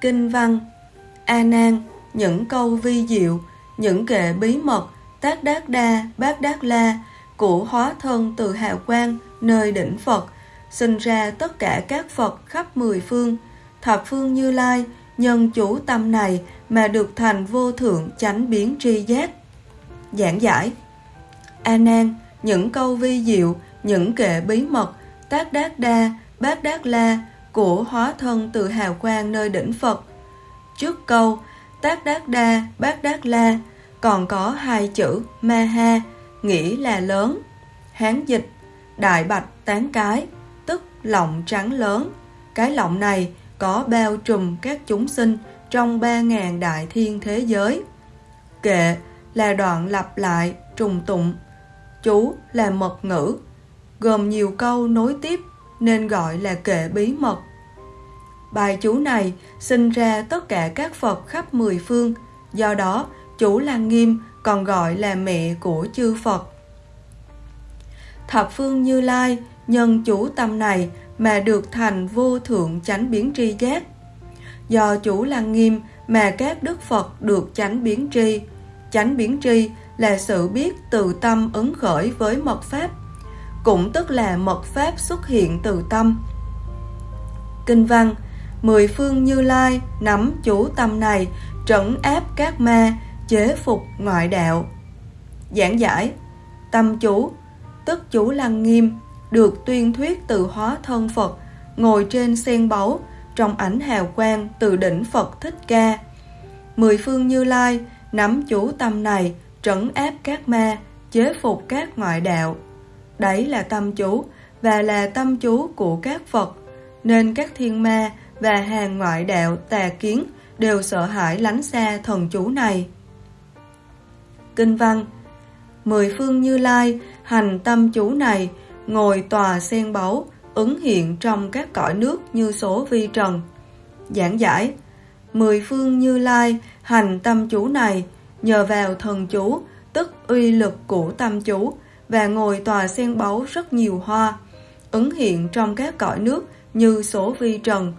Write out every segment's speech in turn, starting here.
Kinh văn A Nan, những câu vi diệu, những kệ bí mật, tác đát đa, bát đát la của hóa thân từ hào quang nơi đỉnh Phật, sinh ra tất cả các Phật khắp mười phương, thập phương Như Lai, nhân chủ tâm này mà được thành vô thượng chánh biến tri giác. Giảng giải A Nan, những câu vi diệu, những kệ bí mật, tác đát đa, bát đát la của hóa thân từ hào quang nơi đỉnh Phật. Trước câu tác đát đa, bát đát la còn có hai chữ ma ha, nghĩa là lớn. Hán dịch, đại bạch tán cái, tức lọng trắng lớn. Cái lọng này có bao trùm các chúng sinh trong ba ngàn đại thiên thế giới. Kệ là đoạn lặp lại, trùng tụng. Chú là mật ngữ, gồm nhiều câu nối tiếp nên gọi là kệ bí mật. Bài chú này sinh ra tất cả các Phật khắp mười phương, do đó chú Lăng Nghiêm còn gọi là mẹ của chư Phật. Thập phương Như Lai nhân chủ tâm này mà được thành vô thượng chánh biến tri giác. Do chủ Lăng Nghiêm mà các Đức Phật được chánh biến tri. Chánh biến tri là sự biết từ tâm ứng khởi với mật Pháp, cũng tức là mật Pháp xuất hiện từ tâm. Kinh văn Mười phương Như Lai nắm chủ tâm này trấn áp các ma, chế phục ngoại đạo. Giảng giải Tâm chú, tức chú Lăng Nghiêm, được tuyên thuyết từ hóa thân Phật, ngồi trên sen báu, trong ảnh hào quang từ đỉnh Phật Thích Ca. Mười phương Như Lai nắm chủ tâm này trấn áp các ma, chế phục các ngoại đạo. Đấy là tâm chú và là tâm chú của các Phật, nên các thiên ma và hàng ngoại đạo tà kiến đều sợ hãi lánh xa thần chú này. Kinh văn Mười phương Như Lai hành tâm chú này ngồi tòa sen báu ứng hiện trong các cõi nước như số vi trần. Giảng giải Mười phương Như Lai hành tâm chú này nhờ vào thần chú tức uy lực của tâm chú và ngồi tòa sen báu rất nhiều hoa, ứng hiện trong các cõi nước như số vi trần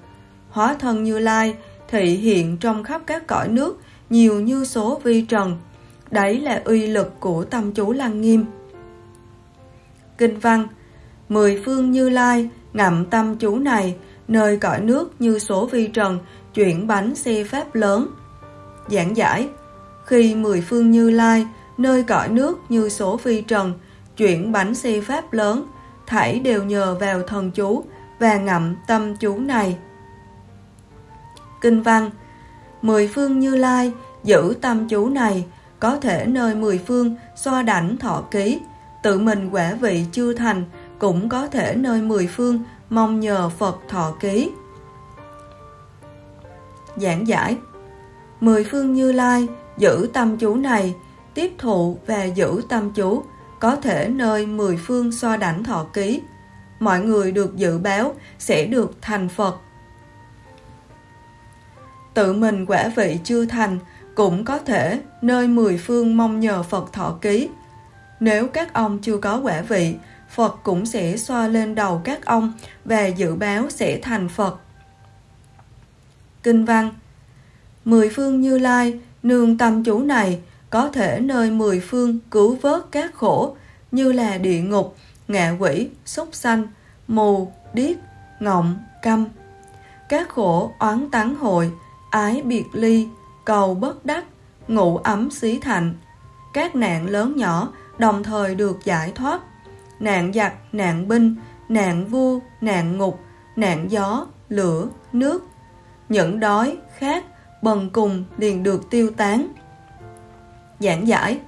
hóa thân Như Lai thị hiện trong khắp các cõi nước nhiều như số vi trần. Đấy là uy lực của tâm chú Lăng Nghiêm. Kinh văn, Mười phương Như Lai ngậm tâm chú này, nơi cõi nước như số vi trần chuyển bánh xe pháp lớn. Giảng giải, Khi mười phương Như Lai, nơi cõi nước như số vi trần chuyển bánh xe pháp lớn thảy đều nhờ vào thần chú và ngậm tâm chú này. Kinh văn, Mười phương Như Lai giữ tâm chú này, có thể nơi mười phương xoa đảnh thọ ký tự mình quả vị chưa thành, cũng có thể nơi mười phương mong nhờ Phật thọ ký. Giảng giải, Mười phương Như Lai giữ tâm chú này, tiếp thụ và giữ tâm chú có thể nơi mười phương xoa đảnh thọ ký mọi người được dự báo sẽ được thành Phật tự mình quả vị chưa thành, cũng có thể nơi mười phương mong nhờ Phật thọ ký. Nếu các ông chưa có quả vị, Phật cũng sẽ xoa lên đầu các ông và dự báo sẽ thành Phật. Kinh văn Mười phương Như Lai, nương tâm chủ này, có thể nơi mười phương cứu vớt các khổ, như là địa ngục, ngạ quỷ, súc sanh, mù, điếc, ngọng, câm. Các khổ oán tán hội, ái biệt ly, cầu bất đắc, ngủ ấm xí thạnh. Các nạn lớn nhỏ đồng thời được giải thoát. Nạn giặc, nạn binh, nạn vua, nạn ngục, nạn gió, lửa, nước. Những đói, khát, bần cùng liền được tiêu tán. Giảng giải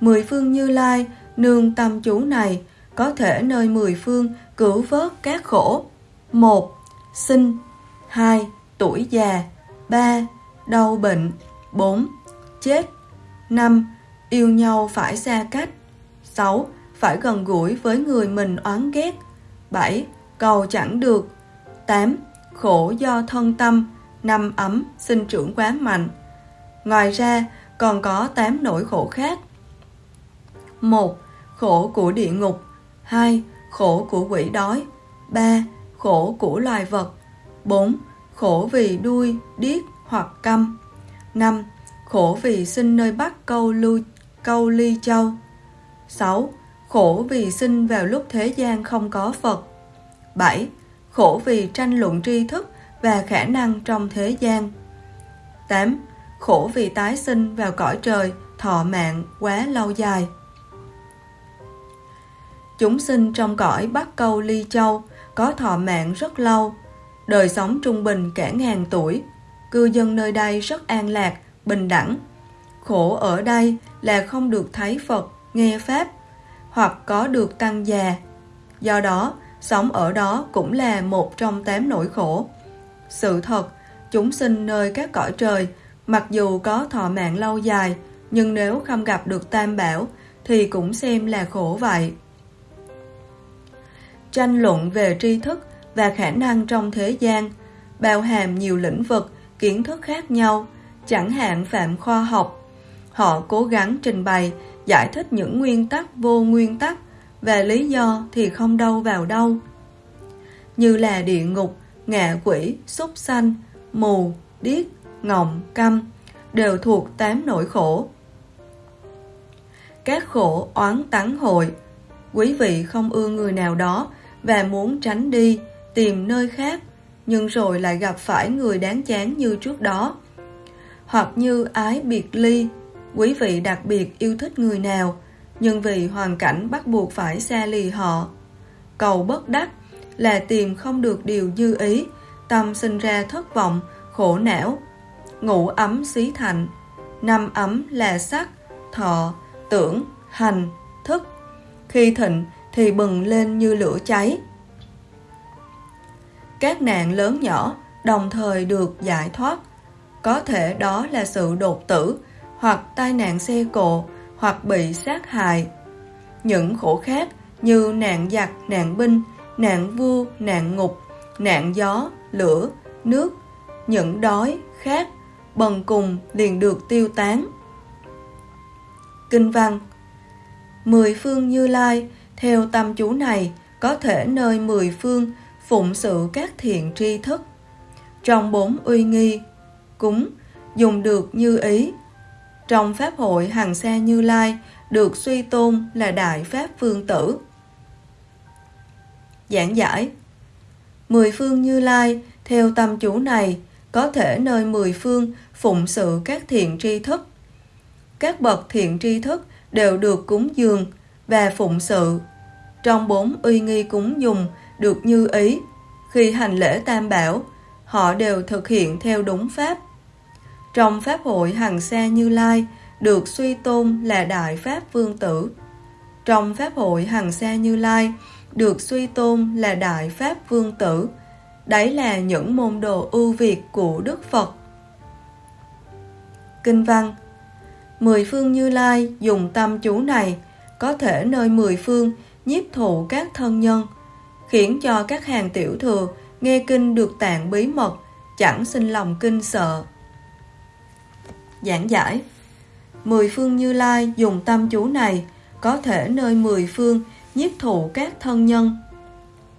Mười phương Như Lai, nương tâm chú này, có thể nơi mười phương cứu vớt các khổ. một Sinh hai Tuổi già 3. Đau bệnh 4. Chết 5. Yêu nhau phải xa cách 6. Phải gần gũi với người mình oán ghét 7. Cầu chẳng được 8. Khổ do thân tâm năm ấm sinh trưởng quá mạnh Ngoài ra còn có 8 nỗi khổ khác 1. Khổ của địa ngục 2. Khổ của quỷ đói 3. Khổ của loài vật 4 khổ vì đuôi, điếc hoặc câm. 5. Khổ vì sinh nơi Bắc Câu, Lưu, Câu Ly Châu. 6. Khổ vì sinh vào lúc thế gian không có Phật. 7. Khổ vì tranh luận tri thức và khả năng trong thế gian. 8. Khổ vì tái sinh vào cõi trời, thọ mạng quá lâu dài. Chúng sinh trong cõi Bắc Câu Ly Châu có thọ mạng rất lâu, đời sống trung bình cả ngàn tuổi. Cư dân nơi đây rất an lạc, bình đẳng. Khổ ở đây là không được thấy Phật, nghe Pháp, hoặc có được tăng già. Do đó, sống ở đó cũng là một trong tám nỗi khổ. Sự thật, chúng sinh nơi các cõi trời, mặc dù có thọ mạng lâu dài, nhưng nếu không gặp được tam bảo, thì cũng xem là khổ vậy. Tranh luận về tri thức và khả năng trong thế gian, bao hàm nhiều lĩnh vực, kiến thức khác nhau, chẳng hạn phạm khoa học. Họ cố gắng trình bày, giải thích những nguyên tắc vô nguyên tắc, và lý do thì không đâu vào đâu. Như là địa ngục, ngạ quỷ, súc sanh, mù, điếc, ngọng, căm đều thuộc tám nỗi khổ. Các khổ oán tắng hội Quý vị không ưa người nào đó và muốn tránh đi, tìm nơi khác, nhưng rồi lại gặp phải người đáng chán như trước đó. Hoặc như ái biệt ly, quý vị đặc biệt yêu thích người nào, nhưng vì hoàn cảnh bắt buộc phải xa lì họ. Cầu bất đắc là tìm không được điều như ý, tâm sinh ra thất vọng, khổ não. Ngủ ấm xí thành, năm ấm là sắc, thọ, tưởng, hành, thức. Khi thịnh thì bừng lên như lửa cháy. Các nạn lớn nhỏ đồng thời được giải thoát. Có thể đó là sự đột tử, hoặc tai nạn xe cộ, hoặc bị sát hại. Những khổ khác như nạn giặc, nạn binh, nạn vua, nạn ngục, nạn gió, lửa, nước, những đói, khát, bần cùng liền được tiêu tán. Kinh văn Mười phương Như Lai, theo tâm chú này, có thể nơi mười phương phụng sự các thiện tri thức. Trong bốn uy nghi, cúng, dùng được như ý. Trong Pháp hội hàng xe Như Lai, được suy tôn là Đại Pháp Phương Tử. Giảng giải Mười phương Như Lai, theo tâm chú này, có thể nơi mười phương phụng sự các thiện tri thức. Các bậc thiện tri thức đều được cúng dường và phụng sự. Trong bốn uy nghi cúng dùng được như ý, khi hành lễ tam bảo, họ đều thực hiện theo đúng pháp. Trong Pháp hội Hằng Sa Như Lai được suy tôn là Đại Pháp Vương Tử. Trong Pháp hội Hằng Sa Như Lai được suy tôn là Đại Pháp Vương Tử. Đấy là những môn đồ ưu việt của Đức Phật. Kinh văn Mười phương Như Lai dùng tâm chú này có thể nơi mười phương nhiếp thụ các thân nhân, khiến cho các hàng tiểu thừa nghe kinh được tạng bí mật, chẳng sinh lòng kinh sợ. Giảng giải Mười phương Như Lai dùng tâm chú này có thể nơi mười phương nhiếp thụ các thân nhân.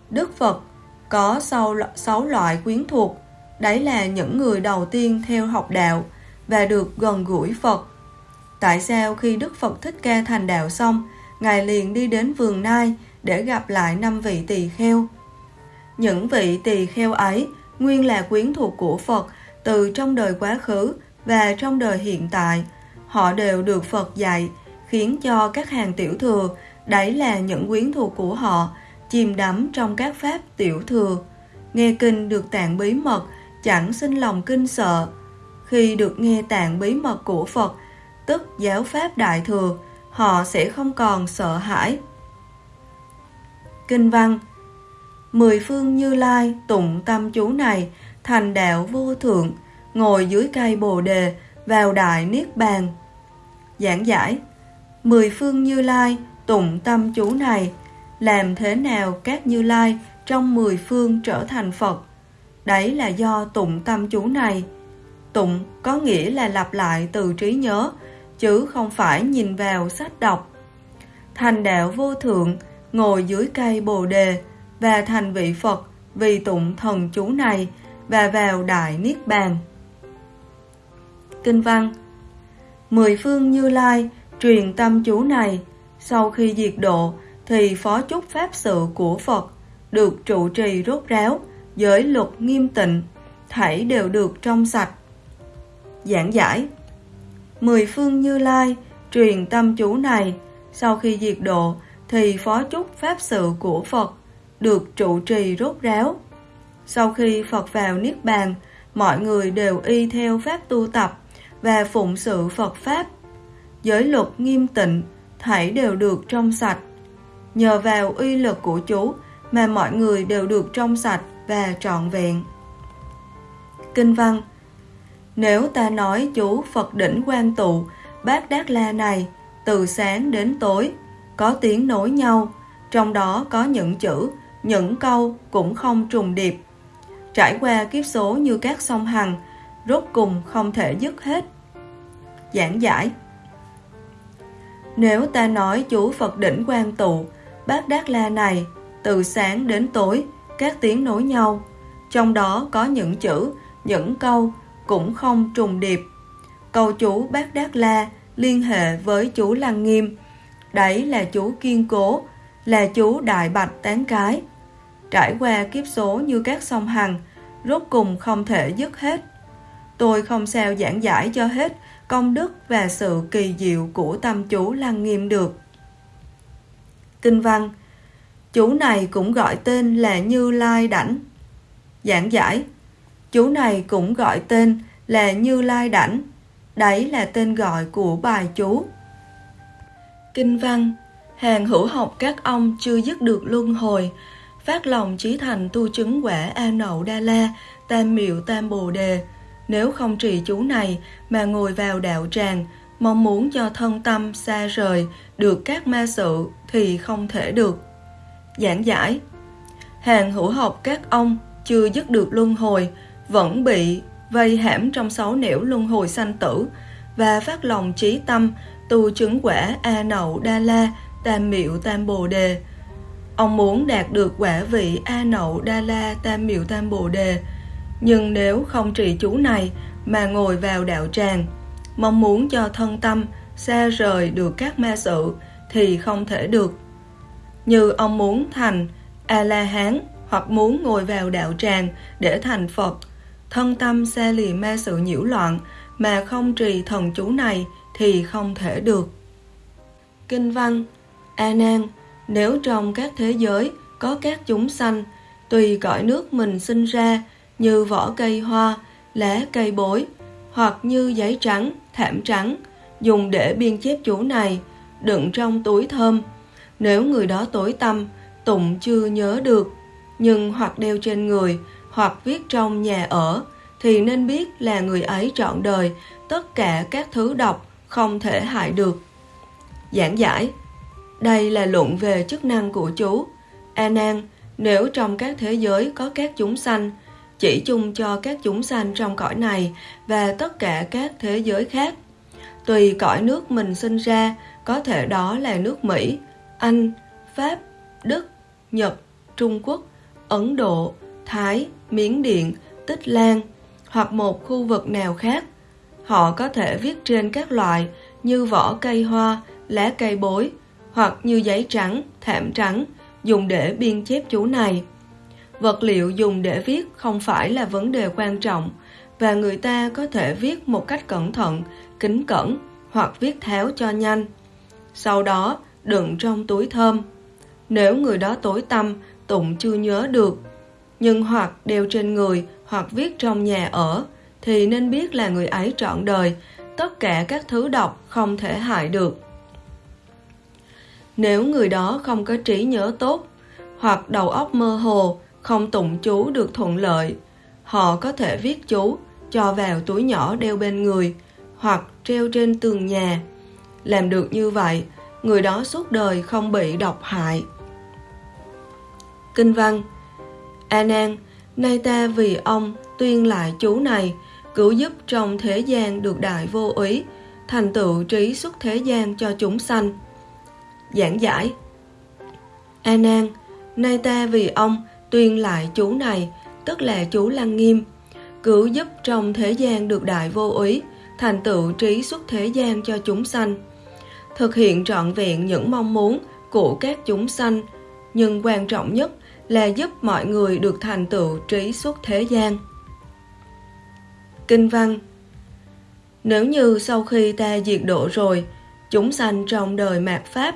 Đức Phật có sáu, sáu loại quyến thuộc, đấy là những người đầu tiên theo học đạo và được gần gũi Phật. Tại sao khi Đức Phật Thích Ca thành đạo xong, Ngài liền đi đến vườn nai để gặp lại năm vị tỳ kheo. Những vị tỳ kheo ấy nguyên là quyến thuộc của Phật từ trong đời quá khứ và trong đời hiện tại. Họ đều được Phật dạy, khiến cho các hàng tiểu thừa, đấy là những quyến thuộc của họ, chìm đắm trong các pháp tiểu thừa. Nghe kinh được tạng bí mật, chẳng sinh lòng kinh sợ. Khi được nghe tạng bí mật của Phật, tức giáo pháp đại thừa, họ sẽ không còn sợ hãi. Kinh văn Mười phương Như Lai tụng tâm chú này thành đạo vô thượng, ngồi dưới cây bồ đề, vào đại niết bàn. Giảng giải Mười phương Như Lai tụng tâm chú này, làm thế nào các Như Lai trong mười phương trở thành Phật? Đấy là do tụng tâm chú này. Tụng có nghĩa là lặp lại từ trí nhớ, chứ không phải nhìn vào sách đọc. Thành đạo vô thượng, ngồi dưới cây bồ đề và thành vị Phật vì tụng thần chú này và vào Đại Niết Bàn. Kinh văn Mười phương Như Lai truyền tâm chú này, sau khi diệt độ thì phó chúc pháp sự của Phật được trụ trì rốt ráo, giới luật nghiêm tịnh, thảy đều được trong sạch. Giảng giải Mười phương Như Lai truyền tâm chú này, sau khi diệt độ thì phó chúc pháp sự của Phật được trụ trì rốt ráo. Sau khi Phật vào Niết Bàn, mọi người đều y theo pháp tu tập và phụng sự Phật Pháp. Giới luật nghiêm tịnh, thảy đều được trong sạch. Nhờ vào uy lực của chú mà mọi người đều được trong sạch và trọn vẹn. Kinh văn nếu ta nói chú Phật đỉnh quan tụ, bát đát la này, từ sáng đến tối, có tiếng nối nhau, trong đó có những chữ, những câu cũng không trùng điệp. Trải qua kiếp số như các sông Hằng, rốt cùng không thể dứt hết. Giảng giải Nếu ta nói chú Phật đỉnh quan tụ, bát đát la này, từ sáng đến tối, các tiếng nối nhau, trong đó có những chữ, những câu cũng không trùng điệp. Cầu chú bác đát la liên hệ với chú lăng nghiêm, đấy là chú kiên cố, là chú đại bạch tán cái. Trải qua kiếp số như các sông hằng, rốt cùng không thể dứt hết. Tôi không sao giảng giải cho hết công đức và sự kỳ diệu của tâm chú lăng nghiêm được. Kinh văn Chú này cũng gọi tên là Như Lai Đảnh. Giảng giải Chú này cũng gọi tên là Như Lai Đảnh. Đấy là tên gọi của bài chú. Kinh văn Hàng hữu học các ông chưa dứt được luân hồi, phát lòng trí thành tu chứng quả A Nậu Đa La, Tam Miệu Tam Bồ Đề. Nếu không trì chú này mà ngồi vào đạo tràng, mong muốn cho thân tâm xa rời được các ma sự thì không thể được. Giảng giải Hàng hữu học các ông chưa dứt được luân hồi, vẫn bị vây hãm trong sáu nẻo luân hồi sanh tử và phát lòng trí tâm tu chứng quả A Nậu Đa La Tam Miệu Tam Bồ Đề. Ông muốn đạt được quả vị A Nậu Đa La Tam Miệu Tam Bồ Đề, nhưng nếu không trì chú này mà ngồi vào đạo tràng, mong muốn cho thân tâm xa rời được các ma sự thì không thể được. Như ông muốn thành A-la-hán hoặc muốn ngồi vào đạo tràng để thành Phật, thân tâm xe lì mê sự nhiễu loạn mà không trì thần chú này thì không thể được. Kinh văn A Nan, nếu trong các thế giới có các chúng sanh, tùy cõi nước mình sinh ra như vỏ cây hoa, lá cây bối, hoặc như giấy trắng, thảm trắng, dùng để biên chép chú này, đựng trong túi thơm. Nếu người đó tối tâm, tụng chưa nhớ được, nhưng hoặc đeo trên người, hoặc viết trong nhà ở, thì nên biết là người ấy trọn đời, tất cả các thứ độc không thể hại được. Giảng giải đây là luận về chức năng của chú. A Nan, nếu trong các thế giới có các chúng sanh, chỉ chung cho các chúng sanh trong cõi này và tất cả các thế giới khác. Tùy cõi nước mình sinh ra, có thể đó là nước Mỹ, Anh, Pháp, Đức, Nhật, Trung Quốc, Ấn Độ, Thái, Miến Điện, Tích Lan hoặc một khu vực nào khác. Họ có thể viết trên các loại như vỏ cây hoa, lá cây bối, hoặc như giấy trắng, thảm trắng, dùng để biên chép chú này. Vật liệu dùng để viết không phải là vấn đề quan trọng và người ta có thể viết một cách cẩn thận, kính cẩn hoặc viết tháo cho nhanh. Sau đó, đựng trong túi thơm. Nếu người đó tối tâm, tụng chưa nhớ được, nhưng hoặc đeo trên người hoặc viết trong nhà ở, thì nên biết là người ấy trọn đời, tất cả các thứ độc không thể hại được. Nếu người đó không có trí nhớ tốt hoặc đầu óc mơ hồ, không tụng chú được thuận lợi, họ có thể viết chú cho vào túi nhỏ đeo bên người hoặc treo trên tường nhà. Làm được như vậy, người đó suốt đời không bị độc hại. Kinh văn A Nan, nay ta vì ông tuyên lại chú này, cứu giúp trong thế gian được đại vô úy, thành tựu trí xuất thế gian cho chúng sanh giảng giải. A Nan, nay ta vì ông tuyên lại chú này, tức là chú Lăng Nghiêm, cứu giúp trong thế gian được đại vô úy, thành tựu trí xuất thế gian cho chúng sanh. Thực hiện trọn vẹn những mong muốn của các chúng sanh, nhưng quan trọng nhất là giúp mọi người được thành tựu trí xuất thế gian. Kinh văn Nếu như sau khi ta diệt độ rồi, chúng sanh trong đời mạt Pháp,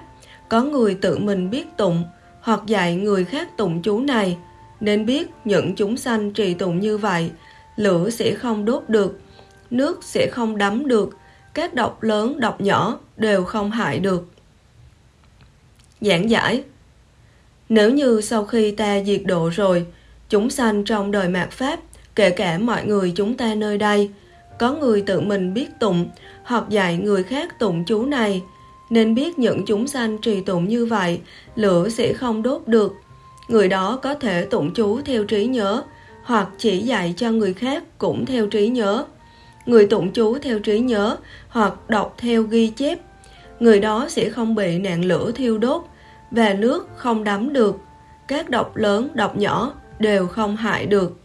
có người tự mình biết tụng hoặc dạy người khác tụng chú này, nên biết những chúng sanh trì tụng như vậy, lửa sẽ không đốt được, nước sẽ không đắm được, các độc lớn độc nhỏ đều không hại được. Giảng giải nếu như sau khi ta diệt độ rồi, chúng sanh trong đời mạt Pháp, kể cả mọi người chúng ta nơi đây, có người tự mình biết tụng hoặc dạy người khác tụng chú này, nên biết những chúng sanh trì tụng như vậy, lửa sẽ không đốt được. Người đó có thể tụng chú theo trí nhớ, hoặc chỉ dạy cho người khác cũng theo trí nhớ. Người tụng chú theo trí nhớ hoặc đọc theo ghi chép, người đó sẽ không bị nạn lửa thiêu đốt về nước không đắm được. Các độc lớn, độc nhỏ đều không hại được.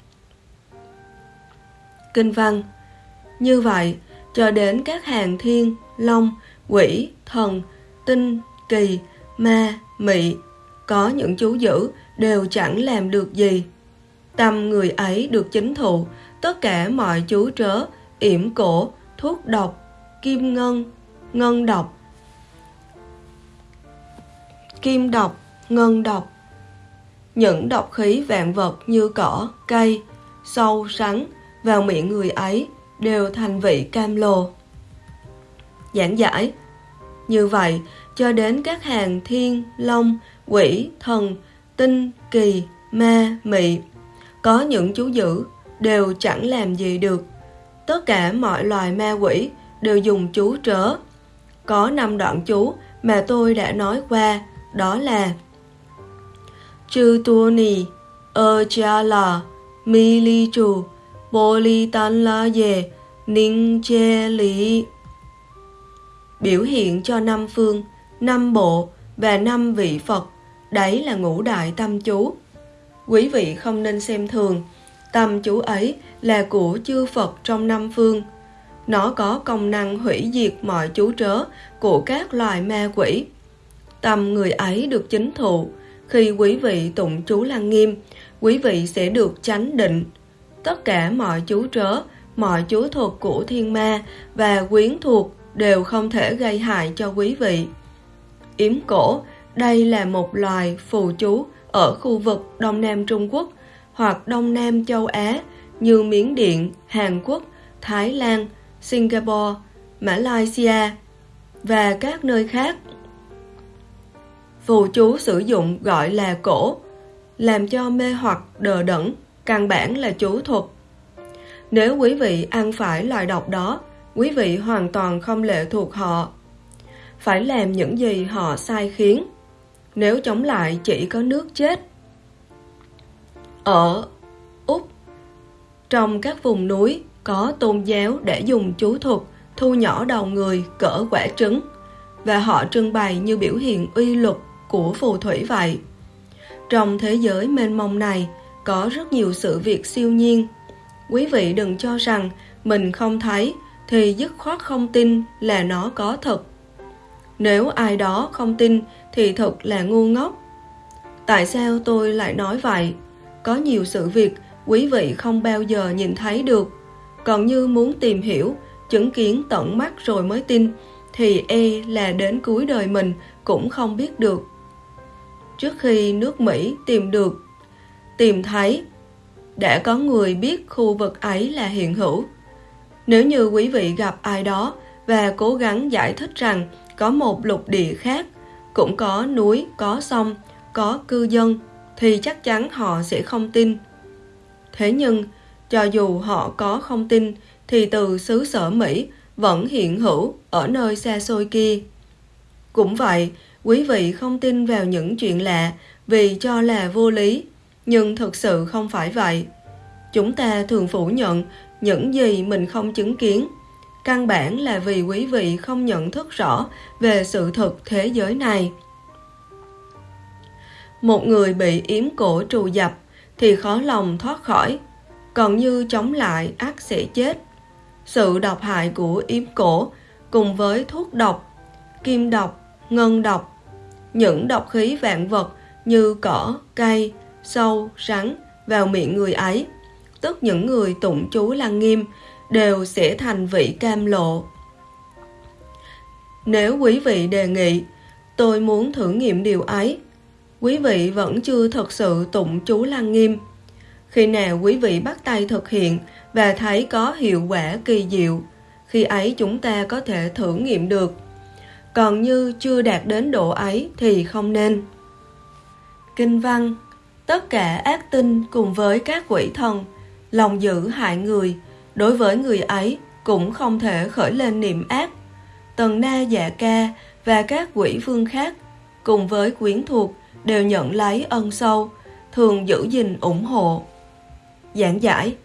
Kinh văn Như vậy, cho đến các hàng thiên, long, quỷ, thần, tinh, kỳ, ma, mị, có những chú dữ đều chẳng làm được gì. Tâm người ấy được chính thụ, tất cả mọi chú trớ, yểm cổ, thuốc độc, kim ngân, ngân độc, kim độc, ngân độc. Những độc khí vạn vật như cỏ, cây, sâu, rắn vào miệng người ấy đều thành vị cam lồ. Giảng giải Như vậy, cho đến các hàng thiên, long, quỷ, thần, tinh, kỳ, ma, mị, có những chú dữ đều chẳng làm gì được. Tất cả mọi loài ma quỷ đều dùng chú trớ. Có năm đoạn chú mà tôi đã nói qua, đó là Chư tu ni, ơ cha la, mi li chu, bồ li tan la ye, ninh che lý. Biểu hiện cho năm phương, năm bộ và năm vị Phật, đấy là ngũ đại tâm chú. Quý vị không nên xem thường, tâm chú ấy là của chư Phật trong năm phương. Nó có công năng hủy diệt mọi chú trớ của các loài ma quỷ. Tâm người ấy được chính thụ. Khi quý vị tụng chú lăng nghiêm, quý vị sẽ được chánh định. Tất cả mọi chú trớ, mọi chú thuật của thiên ma và quyến thuộc đều không thể gây hại cho quý vị. Yếm cổ, đây là một loài phù chú ở khu vực Đông Nam Trung Quốc hoặc Đông Nam châu Á như Miến Điện, Hàn Quốc, Thái Lan, Singapore, Malaysia và các nơi khác. Phù chú sử dụng gọi là cổ, làm cho mê hoặc đờ đẫn, căn bản là chú thuật. Nếu quý vị ăn phải loại độc đó, quý vị hoàn toàn không lệ thuộc họ. Phải làm những gì họ sai khiến. Nếu chống lại chỉ có nước chết. Ở Úc, trong các vùng núi có tôn giáo để dùng chú thuật thu nhỏ đầu người cỡ quả trứng và họ trưng bày như biểu hiện uy luật của phù thủy vậy. Trong thế giới mênh mông này có rất nhiều sự việc siêu nhiên. Quý vị đừng cho rằng mình không thấy thì dứt khoát không tin là nó có thật. Nếu ai đó không tin thì thật là ngu ngốc. Tại sao tôi lại nói vậy? Có nhiều sự việc quý vị không bao giờ nhìn thấy được. Còn như muốn tìm hiểu, chứng kiến tận mắt rồi mới tin, thì e là đến cuối đời mình cũng không biết được. Trước khi nước Mỹ tìm được, tìm thấy, đã có người biết khu vực ấy là hiện hữu. Nếu như quý vị gặp ai đó và cố gắng giải thích rằng có một lục địa khác, cũng có núi, có sông, có cư dân, thì chắc chắn họ sẽ không tin. Thế nhưng, cho dù họ có không tin, thì từ xứ sở Mỹ vẫn hiện hữu ở nơi xa xôi kia. Cũng vậy, quý vị không tin vào những chuyện lạ vì cho là vô lý, nhưng thực sự không phải vậy. Chúng ta thường phủ nhận những gì mình không chứng kiến. Căn bản là vì quý vị không nhận thức rõ về sự thực thế giới này. Một người bị yếm cổ trù dập thì khó lòng thoát khỏi còn như chống lại ác sẽ chết. Sự độc hại của yếm cổ cùng với thuốc độc, kim độc, ngân độc, những độc khí vạn vật như cỏ, cây, sâu, rắn vào miệng người ấy, tức những người tụng chú lăng nghiêm đều sẽ thành vị cam lộ. Nếu quý vị đề nghị, tôi muốn thử nghiệm điều ấy, quý vị vẫn chưa thật sự tụng chú lăng nghiêm. Khi nào quý vị bắt tay thực hiện và thấy có hiệu quả kỳ diệu, khi ấy chúng ta có thể thử nghiệm được. Còn như chưa đạt đến độ ấy thì không nên. Kinh văn Tất cả ác tinh cùng với các quỷ thần, lòng dữ hại người, đối với người ấy cũng không thể khởi lên niệm ác. Tần na dạ ca và các quỷ vương khác cùng với quyến thuộc đều nhận lấy ân sâu, thường giữ gìn ủng hộ. Giảng giải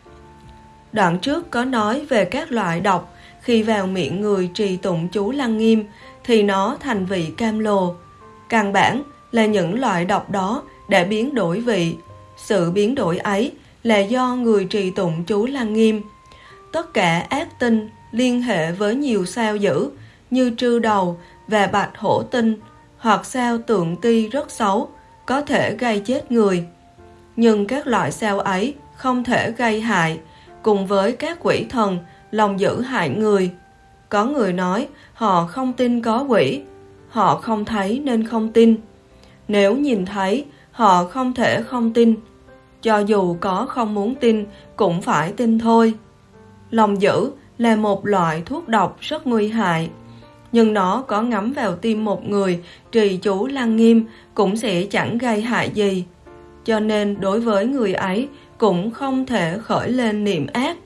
Đoạn trước có nói về các loại độc khi vào miệng người trì tụng chú lăng nghiêm thì nó thành vị cam lồ. Căn bản là những loại độc đó đã biến đổi vị. Sự biến đổi ấy là do người trì tụng chú lăng nghiêm. Tất cả ác tinh liên hệ với nhiều sao dữ như trư đầu và bạch hổ tinh hoặc sao tượng ti rất xấu, có thể gây chết người. Nhưng các loại sao ấy không thể gây hại, cùng với các quỷ thần lòng giữ hại người. Có người nói họ không tin có quỷ, họ không thấy nên không tin. Nếu nhìn thấy, họ không thể không tin. Cho dù có không muốn tin, cũng phải tin thôi. Lòng dữ là một loại thuốc độc rất nguy hại. Nhưng nó có ngắm vào tim một người trì chú lăng nghiêm cũng sẽ chẳng gây hại gì. Cho nên đối với người ấy cũng không thể khởi lên niệm ác.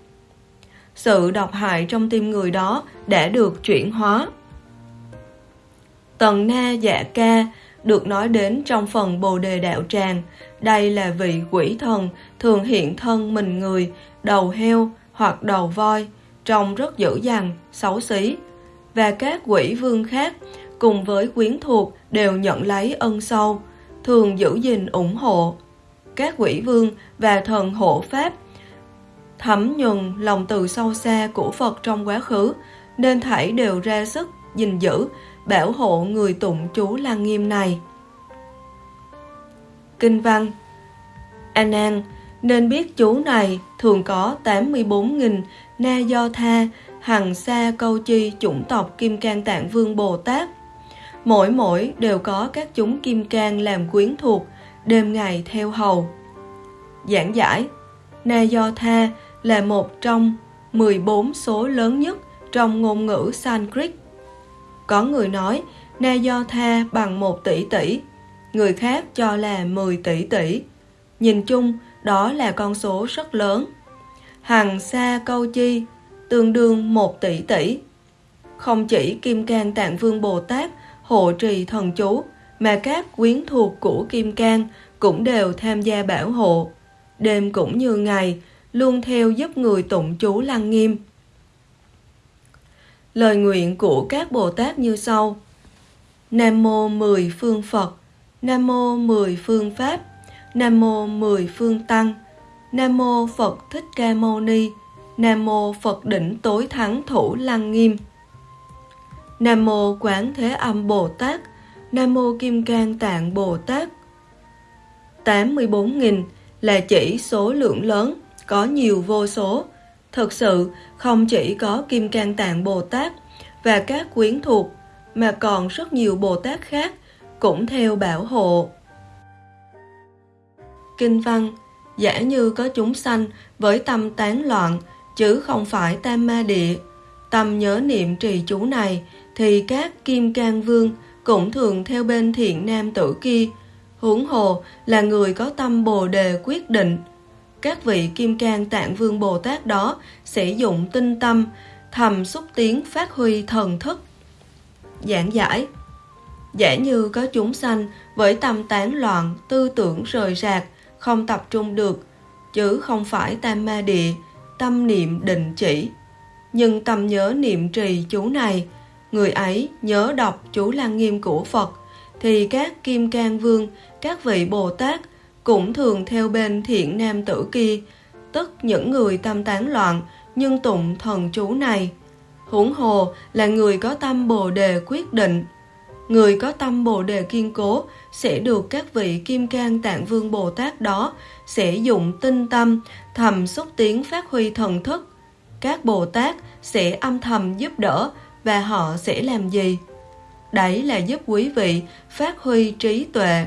Sự độc hại trong tim người đó đã được chuyển hóa. Tần Na Dạ Ca được nói đến trong phần Bồ Đề Đạo Tràng. Đây là vị quỷ thần thường hiện thân mình người, đầu heo hoặc đầu voi, trông rất dữ dằn, xấu xí. Và các quỷ vương khác cùng với quyến thuộc đều nhận lấy ân sâu, thường giữ gìn ủng hộ. Các quỷ vương và thần hộ pháp thấm nhuần lòng từ sâu xa của Phật trong quá khứ, nên thảy đều ra sức gìn giữ, bảo hộ người tụng chú Lăng Nghiêm này. Kinh văn An An nên biết chú này thường có 84.000 na do tha hằng sa câu chi chủng tộc Kim Cang Tạng Vương Bồ Tát. Mỗi mỗi đều có các chúng Kim Cang làm quyến thuộc, đêm ngày theo hầu. Giảng giải Na do tha là một trong 14 số lớn nhất trong ngôn ngữ Sanskrit. Có người nói Na do tha bằng 1 tỷ tỷ, người khác cho là 10 tỷ tỷ. Nhìn chung, đó là con số rất lớn. Hằng sa câu chi tương đương 1 tỷ tỷ. Không chỉ Kim Cang Tạng Vương Bồ Tát hộ trì thần chú, mà các quyến thuộc của Kim Cang cũng đều tham gia bảo hộ. Đêm cũng như ngày, luôn theo giúp người tụng chú lăng nghiêm. Lời nguyện của các Bồ Tát như sau. Nam mô mười phương Phật, Nam mô mười phương Pháp, Nam mô mười phương Tăng, Nam mô Phật Thích Ca Mâu Ni, Nam mô Phật đỉnh tối thắng thủ lăng nghiêm. Nam mô Quán Thế Âm Bồ Tát, Nam mô Kim Cang Tạng Bồ Tát. 84.000 là chỉ số lượng lớn, có nhiều vô số. Thực sự, không chỉ có Kim Cang Tạng Bồ Tát và các quyến thuộc, mà còn rất nhiều Bồ Tát khác cũng theo bảo hộ. Kinh văn Giả như có chúng sanh với tâm tán loạn, chứ không phải tam ma địa, tâm nhớ niệm trì chú này, thì các kim cang vương cũng thường theo bên thiện nam tử kia, huống hồ là người có tâm bồ đề quyết định. Các vị kim cang tạng vương Bồ Tát đó sẽ dụng tinh tâm, thầm xúc tiến phát huy thần thức. Giảng giải Giả như có chúng sanh với tâm tán loạn, tư tưởng rời rạc, không tập trung được, chứ không phải tam ma địa, tâm niệm định chỉ. Nhưng tâm nhớ niệm trì chú này, người ấy nhớ đọc chú lăng nghiêm của Phật, thì các kim cang vương, các vị Bồ Tát cũng thường theo bên thiện nam tử kia, tức những người tâm tán loạn nhưng tụng thần chú này. Huống hồ là người có tâm bồ đề quyết định. Người có tâm bồ đề kiên cố sẽ được các vị kim cang tạng vương Bồ Tát đó sẽ dụng tinh tâm thầm xúc tiến phát huy thần thức. Các Bồ Tát sẽ âm thầm giúp đỡ và họ sẽ làm gì? Đấy là giúp quý vị phát huy trí tuệ.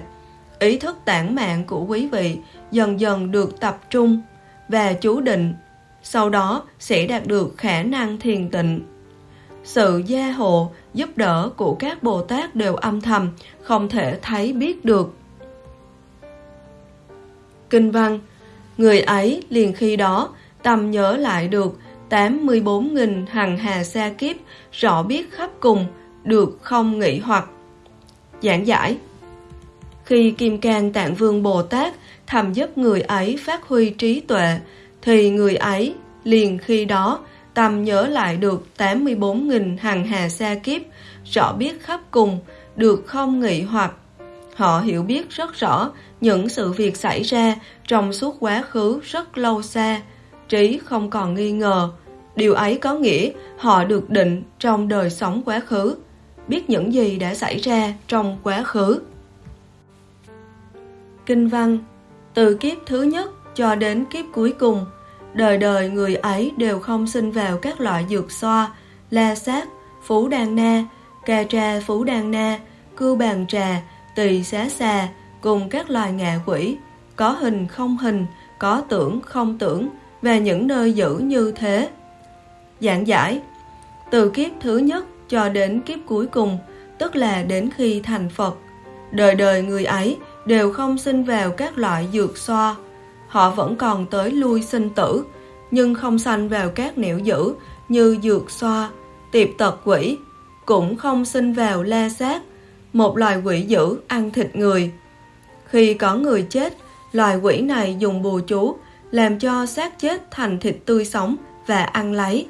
Ý thức tản mạng của quý vị dần dần được tập trung và chú định, sau đó sẽ đạt được khả năng thiền tịnh. Sự gia hộ, giúp đỡ của các Bồ Tát đều âm thầm, không thể thấy biết được. Kinh văn Người ấy liền khi đó tâm nhớ lại được 84.000 hằng hà sa kiếp rõ biết khắp cùng được không nghĩ hoặc. Giảng giải khi Kim Cang Tạng Vương Bồ Tát thầm giúp người ấy phát huy trí tuệ, thì người ấy liền khi đó tầm nhớ lại được 84.000 hằng hà sa kiếp, rõ biết khắp cùng, được không nghĩ hoặc. Họ hiểu biết rất rõ những sự việc xảy ra trong suốt quá khứ rất lâu xa, trí không còn nghi ngờ. Điều ấy có nghĩa họ được định trong đời sống quá khứ, biết những gì đã xảy ra trong quá khứ. Kinh văn Từ kiếp thứ nhất cho đến kiếp cuối cùng, đời đời người ấy đều không sinh vào các loại dược xoa, la sát, phú đan na, cà trà phú đan na, cưu bàn trà, tỳ xá xà cùng các loài ngạ quỷ, có hình không hình, có tưởng không tưởng và những nơi giữ như thế. Giảng giải Từ kiếp thứ nhất cho đến kiếp cuối cùng, tức là đến khi thành Phật, đời đời người ấy đều không sinh vào các loại dược xoa. Họ vẫn còn tới lui sinh tử, nhưng không sanh vào các nẻo dữ như dược xoa, tiệp tật quỷ, cũng không sinh vào la sát, một loài quỷ dữ ăn thịt người. Khi có người chết, loài quỷ này dùng bùa chú làm cho xác chết thành thịt tươi sống và ăn lấy.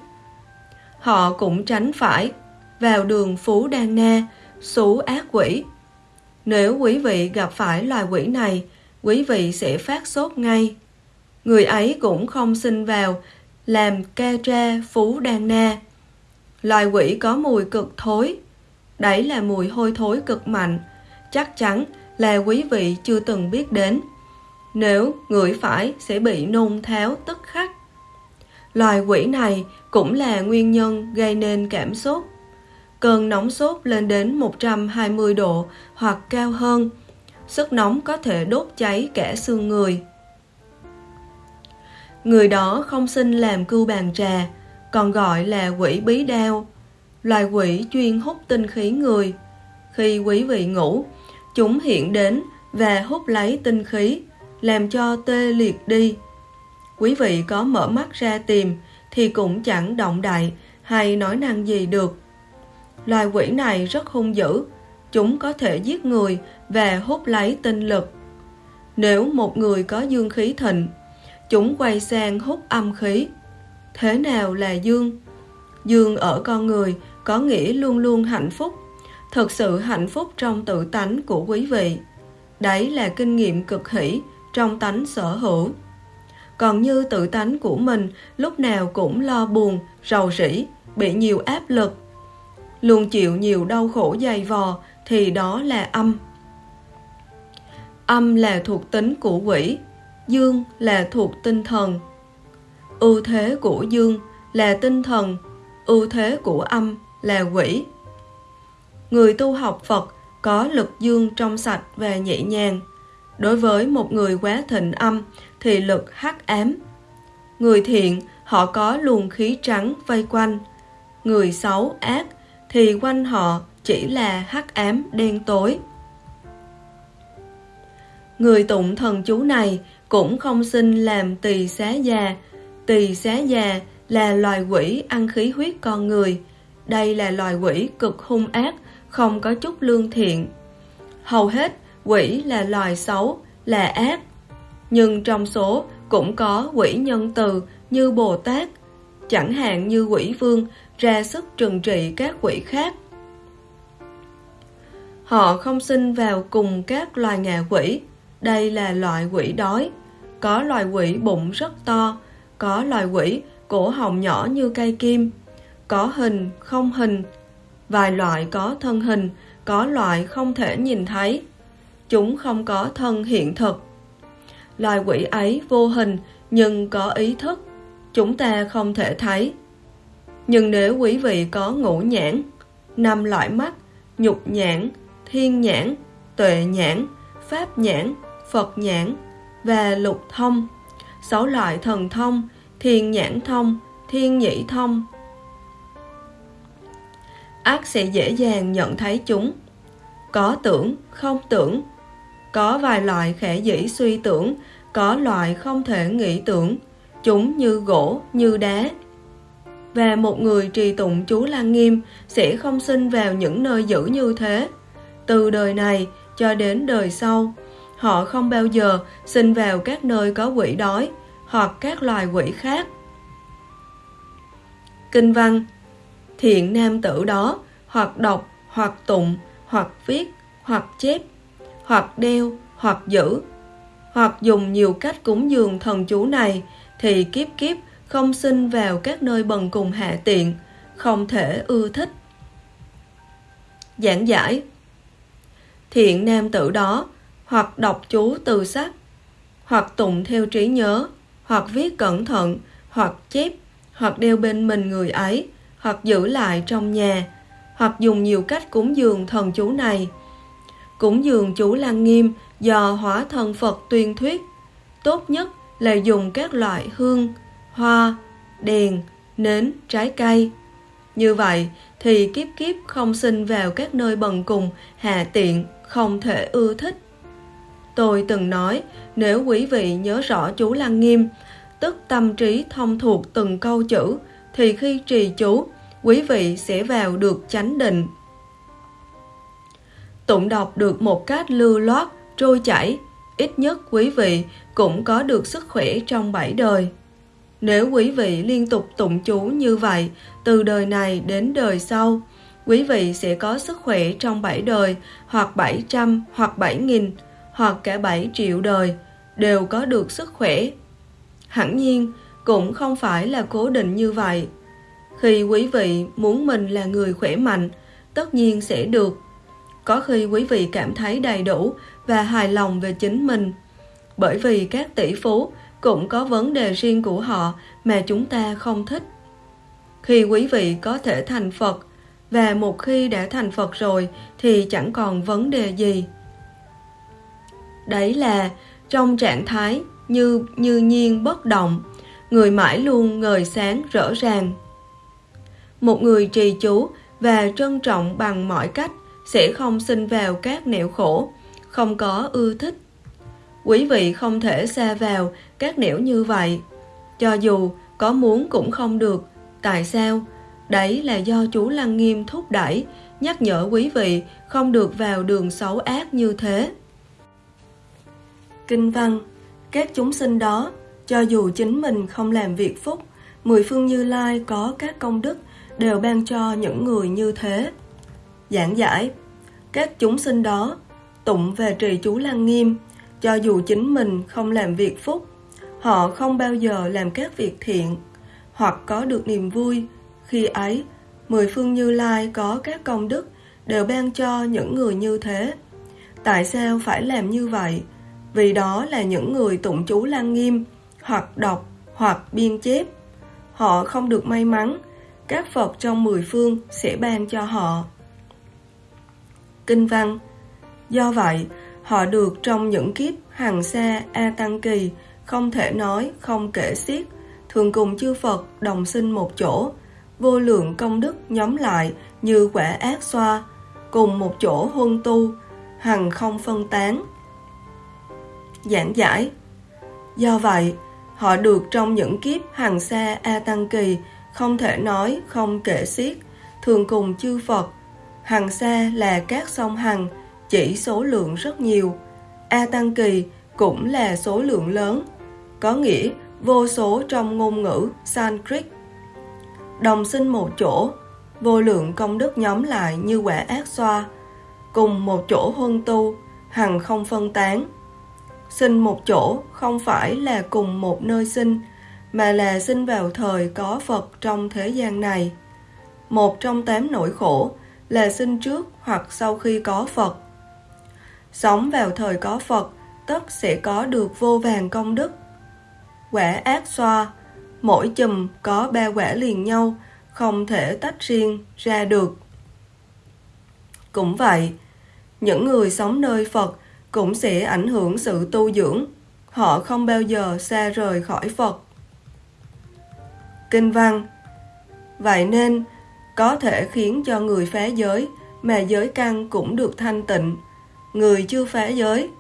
Họ cũng tránh phải vào đường Phú Đan Na, xú ác quỷ. Nếu quý vị gặp phải loài quỷ này, quý vị sẽ phát sốt ngay. Người ấy cũng không xin vào làm ca tra Phú Đan Na. Loài quỷ có mùi cực thối, Đấy là mùi hôi thối cực mạnh, chắc chắn là quý vị chưa từng biết đến. Nếu ngửi phải sẽ bị nôn tháo tức khắc. Loài quỷ này cũng là nguyên nhân gây nên cảm sốt. Cơn nóng sốt lên đến 120 độ hoặc cao hơn. Sức nóng có thể đốt cháy cả xương người. Người đó không xin làm cưu bàn trà, còn gọi là quỷ bí đao loài quỷ chuyên hút tinh khí người. Khi quý vị ngủ, chúng hiện đến và hút lấy tinh khí, làm cho tê liệt đi. Quý vị có mở mắt ra tìm thì cũng chẳng động đại hay nói năng gì được. Loài quỷ này rất hung dữ, chúng có thể giết người và hút lấy tinh lực. Nếu một người có dương khí thịnh, chúng quay sang hút âm khí. Thế nào là dương? Dương ở con người có nghĩa luôn luôn hạnh phúc, Thật sự hạnh phúc trong tự tánh của quý vị. Đấy là kinh nghiệm cực hỷ trong tánh sở hữu. Còn như tự tánh của mình lúc nào cũng lo buồn, rầu rĩ, bị nhiều áp lực, luôn chịu nhiều đau khổ dày vò thì đó là âm. Âm là thuộc tính của quỷ, dương là thuộc tinh thần. Ưu thế của dương là tinh thần, ưu thế của âm là quỷ. Người tu học Phật có lực dương trong sạch và nhẹ nhàng. Đối với một người quá thịnh âm thì lực hắc ám. Người thiện họ có luồng khí trắng vây quanh. Người xấu ác thì quanh họ chỉ là hắc ám đen tối. Người tụng thần chú này cũng không xin làm tỳ xá già. Tỳ xá già là loài quỷ ăn khí huyết con người, đây là loài quỷ cực hung ác, không có chút lương thiện. Hầu hết, quỷ là loài xấu, là ác. Nhưng trong số cũng có quỷ nhân từ như Bồ Tát, chẳng hạn như quỷ vương ra sức trừng trị các quỷ khác. Họ không sinh vào cùng các loài ngạ quỷ, đây là loại quỷ đói. Có loài quỷ bụng rất to, có loài quỷ, cổ họng nhỏ như cây kim, có hình, không hình, vài loại có thân hình, có loại không thể nhìn thấy. Chúng không có thân hiện thực. Loài quỷ ấy vô hình nhưng có ý thức, chúng ta không thể thấy. Nhưng nếu quý vị có ngũ nhãn, năm loại mắt, nhục nhãn, thiên nhãn, tuệ nhãn, pháp nhãn, Phật nhãn và lục thông, sáu loại thần thông, thiên nhãn thông, thiên nhĩ thông. Ác sẽ dễ dàng nhận thấy chúng. Có tưởng, không tưởng. Có vài loại khẽ dĩ suy tưởng, có loại không thể nghĩ tưởng. Chúng như gỗ, như đá. Và một người trì tụng chú Lăng Nghiêm sẽ không sinh vào những nơi dữ như thế. Từ đời này cho đến đời sau, họ không bao giờ sinh vào các nơi có quỷ đói hoặc các loài quỷ khác. Kinh văn Thiện nam tử đó hoặc đọc, hoặc tụng, hoặc viết, hoặc chép, hoặc đeo, hoặc giữ, hoặc dùng nhiều cách cúng dường thần chú này thì kiếp kiếp không sinh vào các nơi bần cùng hạ tiện, không thể ưa thích. Giảng giải Thiện nam tử đó hoặc đọc chú từ sách, hoặc tụng theo trí nhớ, hoặc viết cẩn thận, hoặc chép, hoặc đeo bên mình người ấy, hoặc giữ lại trong nhà, hoặc dùng nhiều cách cúng dường thần chú này. Cúng dường chú Lăng Nghiêm do hóa thân Phật tuyên thuyết, tốt nhất là dùng các loại hương, hoa, đèn, nến, trái cây. Như vậy thì kiếp kiếp không sinh vào các nơi bần cùng, hạ tiện, không thể ưa thích. Tôi từng nói, nếu quý vị nhớ rõ chú Lăng Nghiêm, tức tâm trí thông thuộc từng câu chữ, thì khi trì chú, quý vị sẽ vào được chánh định. Tụng đọc được một cách lưu loát, trôi chảy, ít nhất quý vị cũng có được sức khỏe trong bảy đời. Nếu quý vị liên tục tụng chú như vậy, từ đời này đến đời sau, quý vị sẽ có sức khỏe trong bảy đời, hoặc bảy trăm hoặc bảy nghìn hoặc cả 7 triệu đời đều có được sức khỏe. Hẳn nhiên, cũng không phải là cố định như vậy. Khi quý vị muốn mình là người khỏe mạnh, tất nhiên sẽ được. Có khi quý vị cảm thấy đầy đủ và hài lòng về chính mình. Bởi vì các tỷ phú cũng có vấn đề riêng của họ mà chúng ta không thích. Khi quý vị có thể thành Phật, và một khi đã thành Phật rồi thì chẳng còn vấn đề gì. Đấy là trong trạng thái như như nhiên bất động, người mãi luôn ngời sáng rõ ràng. Một người trì chú và trân trọng bằng mọi cách sẽ không sinh vào các nẻo khổ, không có ưa thích. Quý vị không thể xa vào các nẻo như vậy. Cho dù có muốn cũng không được. Tại sao? Đấy là do chú Lăng Nghiêm thúc đẩy, nhắc nhở quý vị không được vào đường xấu ác như thế. Kinh văn Các chúng sinh đó, cho dù chính mình không làm việc phúc, mười phương Như Lai có các công đức đều ban cho những người như thế. Giảng giải Các chúng sinh đó tụng về trì chú Lăng Nghiêm, cho dù chính mình không làm việc phúc, họ không bao giờ làm các việc thiện, hoặc có được niềm vui. Khi ấy, mười phương Như Lai có các công đức đều ban cho những người như thế. Tại sao phải làm như vậy? vì đó là những người tụng chú lăng nghiêm, hoặc đọc, hoặc biên chép. Họ không được may mắn, các Phật trong mười phương sẽ ban cho họ. Kinh văn Do vậy, họ được trong những kiếp hằng xa A Tăng Kỳ, không thể nói, không kể xiết, thường cùng chư Phật đồng sinh một chỗ, vô lượng công đức nhóm lại như quả ác xoa, cùng một chỗ huân tu, hằng không phân tán, giảng giải. Do vậy, họ được trong những kiếp hàng xa A Tăng Kỳ không thể nói không kể xiết, thường cùng chư Phật. Hàng xa là các sông hằng, chỉ số lượng rất nhiều. A Tăng Kỳ cũng là số lượng lớn, có nghĩa vô số trong ngôn ngữ Sanskrit. Đồng sinh một chỗ, vô lượng công đức nhóm lại như quả ác xoa, cùng một chỗ huân tu, hằng không phân tán, Sinh một chỗ không phải là cùng một nơi sinh, mà là sinh vào thời có Phật trong thế gian này. Một trong tám nỗi khổ là sinh trước hoặc sau khi có Phật. Sống vào thời có Phật, tất sẽ có được vô vàng công đức. Quả ác xoa, mỗi chùm có ba quả liền nhau, không thể tách riêng ra được. Cũng vậy, những người sống nơi Phật cũng sẽ ảnh hưởng sự tu dưỡng. Họ không bao giờ xa rời khỏi Phật. Kinh văn Vậy nên, có thể khiến cho người phá giới, mà giới căn cũng được thanh tịnh. Người chưa phá giới.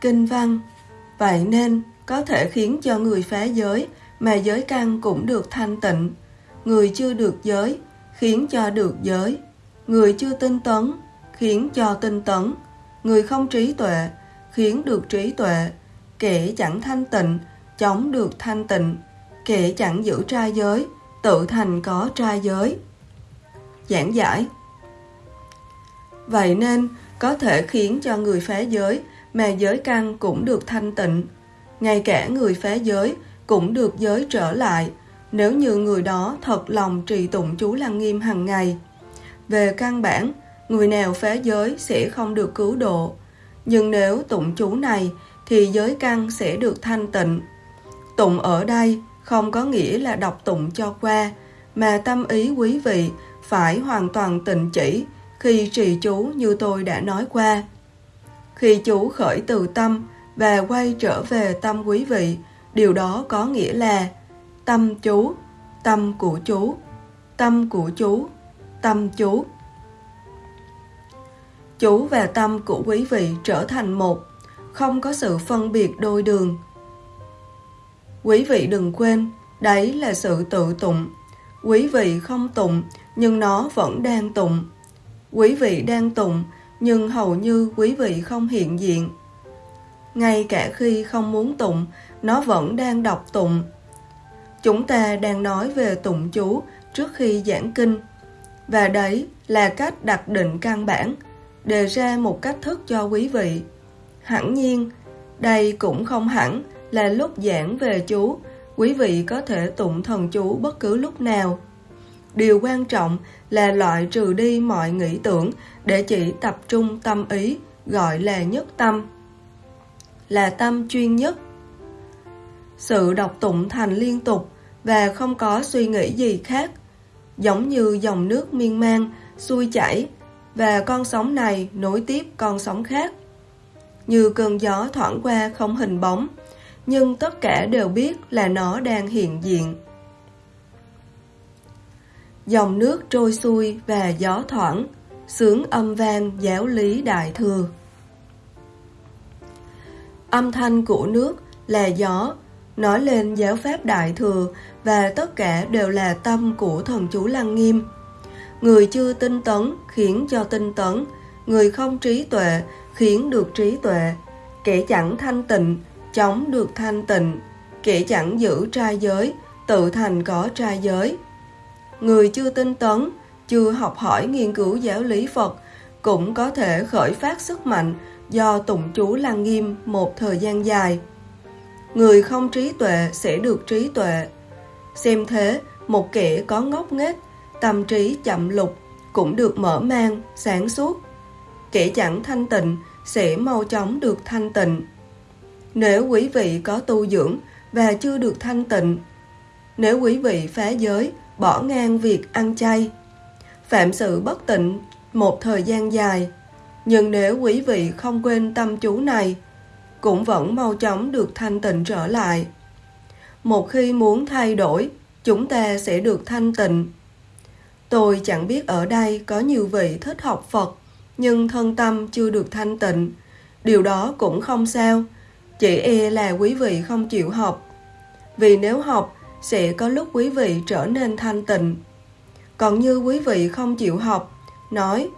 Kinh văn Vậy nên, có thể khiến cho người phá giới, mà giới căn cũng được thanh tịnh. Người chưa được giới, khiến cho được giới. Người chưa tinh tấn, khiến cho tinh tấn. Người không trí tuệ, khiến được trí tuệ. Kẻ chẳng thanh tịnh, chống được thanh tịnh. Kẻ chẳng giữ trai giới, tự thành có trai giới. Giảng giải Vậy nên, có thể khiến cho người phá giới, mà giới căn cũng được thanh tịnh. Ngay cả người phá giới cũng được giới trở lại, nếu như người đó thật lòng trì tụng chú Lăng Nghiêm hàng ngày. Về căn bản, người nào phá giới sẽ không được cứu độ. Nhưng nếu tụng chú này thì giới căn sẽ được thanh tịnh. Tụng ở đây không có nghĩa là đọc tụng cho qua, mà tâm ý quý vị phải hoàn toàn tịnh chỉ khi trì chú như tôi đã nói qua. Khi chú khởi từ tâm và quay trở về tâm quý vị, điều đó có nghĩa là tâm chú, tâm của chú, tâm của chú, tâm chú. Chú và tâm của quý vị trở thành một, không có sự phân biệt đôi đường. Quý vị đừng quên, đấy là sự tự tụng. Quý vị không tụng, nhưng nó vẫn đang tụng. Quý vị đang tụng, nhưng hầu như quý vị không hiện diện. Ngay cả khi không muốn tụng, nó vẫn đang đọc tụng. Chúng ta đang nói về tụng chú trước khi giảng kinh. Và đấy là cách đặt định căn bản, đề ra một cách thức cho quý vị. Hẳn nhiên, đây cũng không hẳn là lúc giảng về chú, quý vị có thể tụng thần chú bất cứ lúc nào. Điều quan trọng là loại trừ đi mọi nghĩ tưởng để chỉ tập trung tâm ý, gọi là nhất tâm. Là tâm chuyên nhất. Sự đọc tụng thành liên tục và không có suy nghĩ gì khác, giống như dòng nước miên man, xuôi chảy và con sóng này nối tiếp con sóng khác. Như cơn gió thoảng qua không hình bóng, nhưng tất cả đều biết là nó đang hiện diện. Dòng nước trôi xuôi và gió thoảng, sướng âm vang giáo lý đại thừa. Âm thanh của nước là gió, nói lên giáo pháp đại thừa và tất cả đều là tâm của thần chú Lăng Nghiêm. Người chưa tinh tấn khiến cho tinh tấn, người không trí tuệ khiến được trí tuệ, kẻ chẳng thanh tịnh chống được thanh tịnh, kẻ chẳng giữ trai giới, tự thành có trai giới. Người chưa tinh tấn, chưa học hỏi nghiên cứu giáo lý Phật cũng có thể khởi phát sức mạnh do tụng chú lăng nghiêm một thời gian dài. Người không trí tuệ sẽ được trí tuệ. Xem thế, một kẻ có ngốc nghếch, tâm trí chậm lục cũng được mở mang, sáng suốt. Kẻ chẳng thanh tịnh sẽ mau chóng được thanh tịnh. Nếu quý vị có tu dưỡng và chưa được thanh tịnh, nếu quý vị phá giới, bỏ ngang việc ăn chay, phạm sự bất tịnh một thời gian dài, nhưng nếu quý vị không quên tâm chú này, cũng vẫn mau chóng được thanh tịnh trở lại. Một khi muốn thay đổi, chúng ta sẽ được thanh tịnh. Tôi chẳng biết ở đây có nhiều vị thích học Phật, nhưng thân tâm chưa được thanh tịnh. Điều đó cũng không sao, chỉ e là quý vị không chịu học. Vì nếu học, sẽ có lúc quý vị trở nên thanh tịnh. Còn như quý vị không chịu học, nói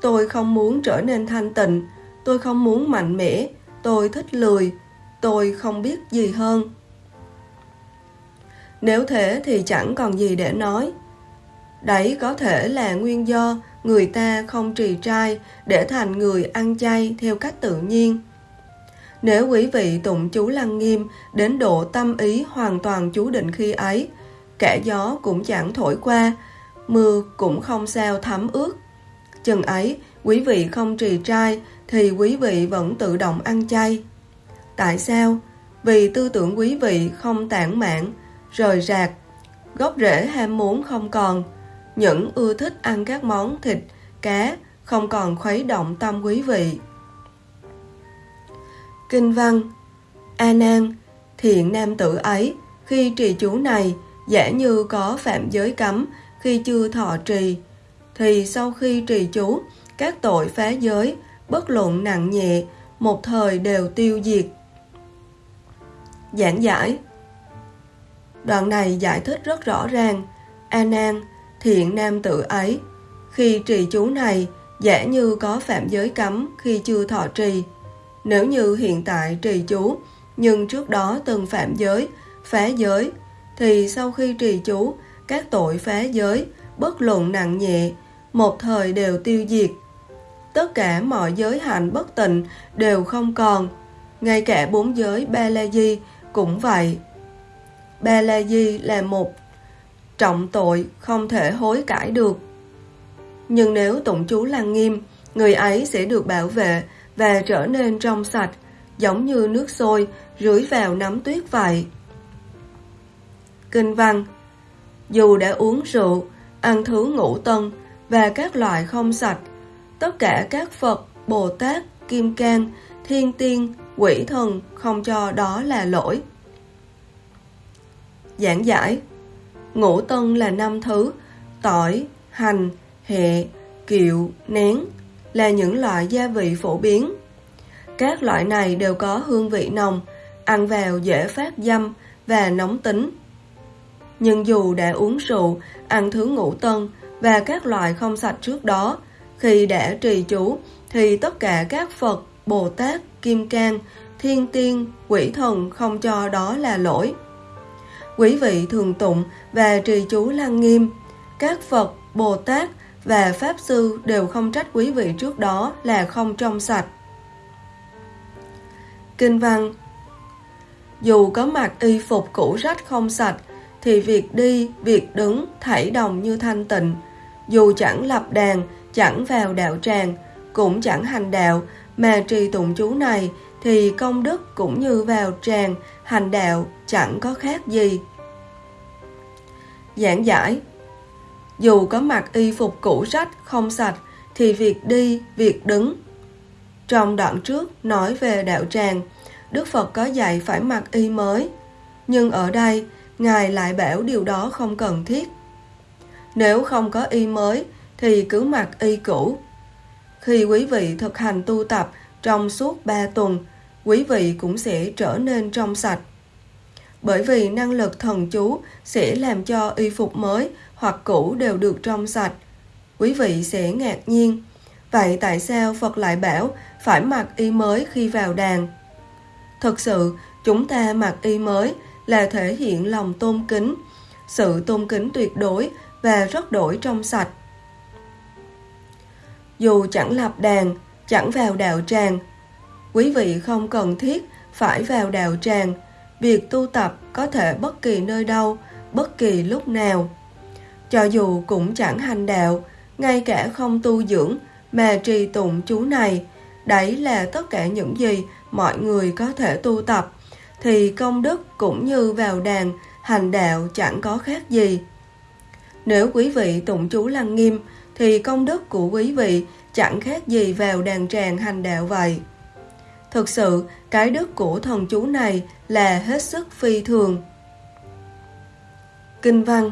Tôi không muốn trở nên thanh tịnh, tôi không muốn mạnh mẽ, tôi thích lười, tôi không biết gì hơn. Nếu thế thì chẳng còn gì để nói. Đấy có thể là nguyên do người ta không trì trai để thành người ăn chay theo cách tự nhiên. Nếu quý vị tụng chú lăng nghiêm đến độ tâm ý hoàn toàn chú định khi ấy, kẻ gió cũng chẳng thổi qua, mưa cũng không sao thấm ướt. Chừng ấy, quý vị không trì trai thì quý vị vẫn tự động ăn chay. Tại sao? Vì tư tưởng quý vị không tản mạn, rời rạc, gốc rễ ham muốn không còn, những ưa thích ăn các món thịt, cá không còn khuấy động tâm quý vị. Kinh văn. A Nan, thiện nam tử ấy, khi trì chú này, giả như có phạm giới cấm khi chưa thọ trì, thì sau khi trì chú, các tội phá giới, bất luận nặng nhẹ, một thời đều tiêu diệt. Giảng giải. Đoạn này giải thích rất rõ ràng, A Nan, thiện nam tử ấy, khi trì chú này, giả như có phạm giới cấm khi chưa thọ trì, nếu như hiện tại trì chú, nhưng trước đó từng phạm giới, phá giới, thì sau khi trì chú, các tội phá giới, bất luận nặng nhẹ, một thời đều tiêu diệt. Tất cả mọi giới hạnh bất tịnh đều không còn, ngay cả bốn giới Ba La Di cũng vậy. Ba La Di là một trọng tội không thể hối cải được. Nhưng nếu tụng chú lăng nghiêm, người ấy sẽ được bảo vệ và trở nên trong sạch, giống như nước sôi rưới vào nắm tuyết vậy. Kinh văn Dù đã uống rượu, ăn thứ ngũ tân và các loại không sạch, tất cả các Phật, Bồ Tát, Kim Cang, Thiên Tiên, Quỷ Thần không cho đó là lỗi. Giảng giải Ngũ tân là năm thứ, tỏi, hành, hẹ, kiệu, nén, là những loại gia vị phổ biến. Các loại này đều có hương vị nồng, ăn vào dễ phát dâm và nóng tính. Nhưng dù đã uống rượu, ăn thứ ngũ tân và các loại không sạch trước đó, khi đã trì chú thì tất cả các Phật, Bồ Tát, Kim Cang, Thiên Tiên, Quỷ Thần không cho đó là lỗi. Quý vị thường tụng và trì chú lăng nghiêm, các Phật, Bồ Tát và Pháp Sư đều không trách quý vị trước đó là không trong sạch. Kinh văn Dù có mặc y phục cũ rách không sạch, thì việc đi, việc đứng thảy đồng như thanh tịnh. Dù chẳng lập đàn, chẳng vào đạo tràng, cũng chẳng hành đạo, mà trì tụng chú này, thì công đức cũng như vào tràng, hành đạo, chẳng có khác gì. Giảng giải dù có mặc y phục cũ rách, không sạch, thì việc đi, việc đứng. Trong đoạn trước nói về đạo tràng, Đức Phật có dạy phải mặc y mới. Nhưng ở đây, Ngài lại bảo điều đó không cần thiết. Nếu không có y mới, thì cứ mặc y cũ. Khi quý vị thực hành tu tập trong suốt 3 tuần, quý vị cũng sẽ trở nên trong sạch. Bởi vì năng lực thần chú sẽ làm cho y phục mới hoặc cũ đều được trong sạch. Quý vị sẽ ngạc nhiên. Vậy tại sao Phật lại bảo phải mặc y mới khi vào đàn? Thực sự, chúng ta mặc y mới là thể hiện lòng tôn kính, sự tôn kính tuyệt đối và rất đổi trong sạch. Dù chẳng lập đàn, chẳng vào đạo tràng, quý vị không cần thiết phải vào đạo tràng. Việc tu tập có thể bất kỳ nơi đâu, bất kỳ lúc nào. Cho dù cũng chẳng hành đạo, ngay cả không tu dưỡng mà trì tụng chú này, đấy là tất cả những gì mọi người có thể tu tập, thì công đức cũng như vào đàn, hành đạo chẳng có khác gì. Nếu quý vị tụng chú lăng nghiêm, thì công đức của quý vị chẳng khác gì vào đàn tràng hành đạo vậy. Thực sự, cái đức của thần chú này là hết sức phi thường. Kinh văn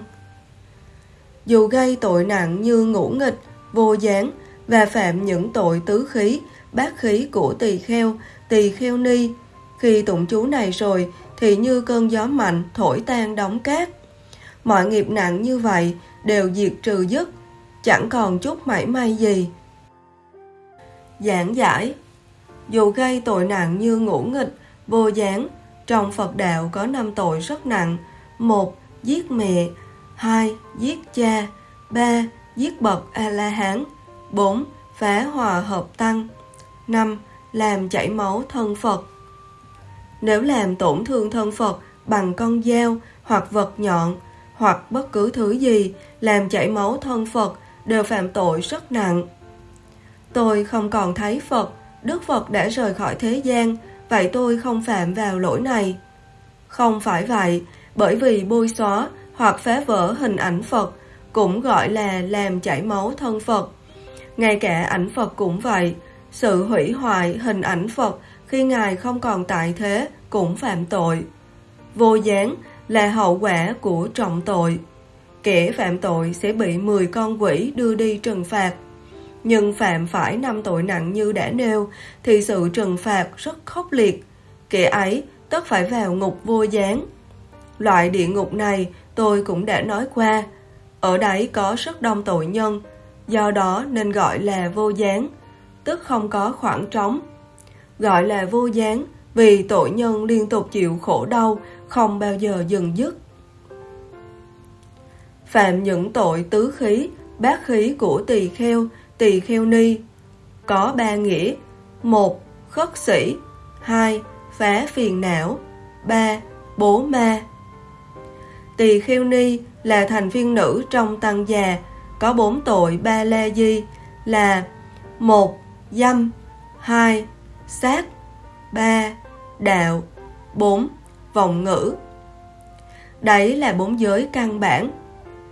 dù gây tội nặng như ngũ nghịch, vô gián và phạm những tội tứ khí, bát khí của tỳ kheo, tỳ kheo ni. Khi tụng chú này rồi thì như cơn gió mạnh thổi tan đóng cát. Mọi nghiệp nặng như vậy đều diệt trừ dứt, chẳng còn chút mảy may gì. Giảng giải Dù gây tội nặng như ngũ nghịch, vô gián, trong Phật đạo có năm tội rất nặng. một Giết mẹ 2. Giết cha 3. Giết bậc A-la-hán 4. Phá hòa hợp tăng 5. Làm chảy máu thân Phật nếu làm tổn thương thân Phật bằng con dao hoặc vật nhọn hoặc bất cứ thứ gì làm chảy máu thân Phật đều phạm tội rất nặng. Tôi không còn thấy Phật, Đức Phật đã rời khỏi thế gian, vậy tôi không phạm vào lỗi này. Không phải vậy, bởi vì bôi xóa hoặc phá vỡ hình ảnh Phật cũng gọi là làm chảy máu thân Phật. Ngay cả ảnh Phật cũng vậy, sự hủy hoại hình ảnh Phật khi Ngài không còn tại thế cũng phạm tội. Vô gián là hậu quả của trọng tội. Kẻ phạm tội sẽ bị 10 con quỷ đưa đi trừng phạt. Nhưng phạm phải năm tội nặng như đã nêu thì sự trừng phạt rất khốc liệt. Kẻ ấy tất phải vào ngục vô gián. Loại địa ngục này tôi cũng đã nói qua. Ở đấy có rất đông tội nhân, do đó nên gọi là vô gián, tức không có khoảng trống. Gọi là vô gián vì tội nhân liên tục chịu khổ đau, không bao giờ dừng dứt. Phạm những tội tứ khí, bát khí của tỳ kheo, tỳ kheo ni có ba nghĩa: một Khất sĩ, hai Phá phiền não, ba Bố ma. Tỳ Khiêu ni là thành viên nữ trong tăng già, có bốn tội ba la di là một Dâm, hai Sát, ba Đạo, bốn Vọng ngữ. Đấy là bốn giới căn bản.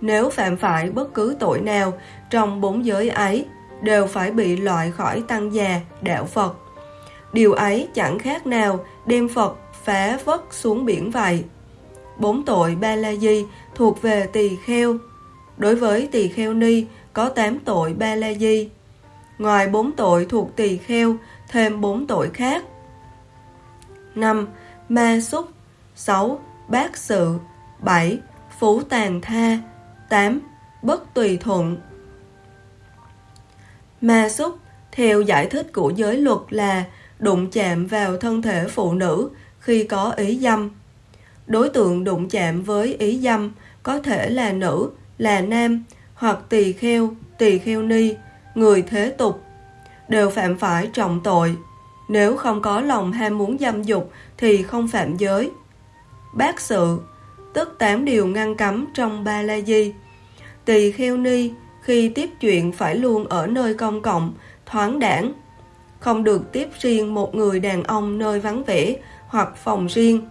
Nếu phạm phải bất cứ tội nào trong bốn giới ấy, đều phải bị loại khỏi tăng già, đạo Phật. Điều ấy chẳng khác nào đem Phật phá vất xuống biển vậy. Bốn tội ba la di thuộc về tỳ kheo. Đối với tỳ kheo ni có 8 tội ba la di. Ngoài bốn tội thuộc tỳ kheo, thêm bốn tội khác. 5. Ma xúc 6. Bác sự 7. Phú tàn tha 8. Bất tùy thuận Ma xúc, theo giải thích của giới luật là đụng chạm vào thân thể phụ nữ khi có ý dâm. Đối tượng đụng chạm với ý dâm có thể là nữ, là nam, hoặc tỳ kheo, tỳ kheo ni, người thế tục, đều phạm phải trọng tội. Nếu không có lòng ham muốn dâm dục thì không phạm giới. Bác sự, tức tám điều ngăn cấm trong ba la di. Tỳ kheo ni khi tiếp chuyện phải luôn ở nơi công cộng, thoáng đảng, không được tiếp riêng một người đàn ông nơi vắng vẻ hoặc phòng riêng.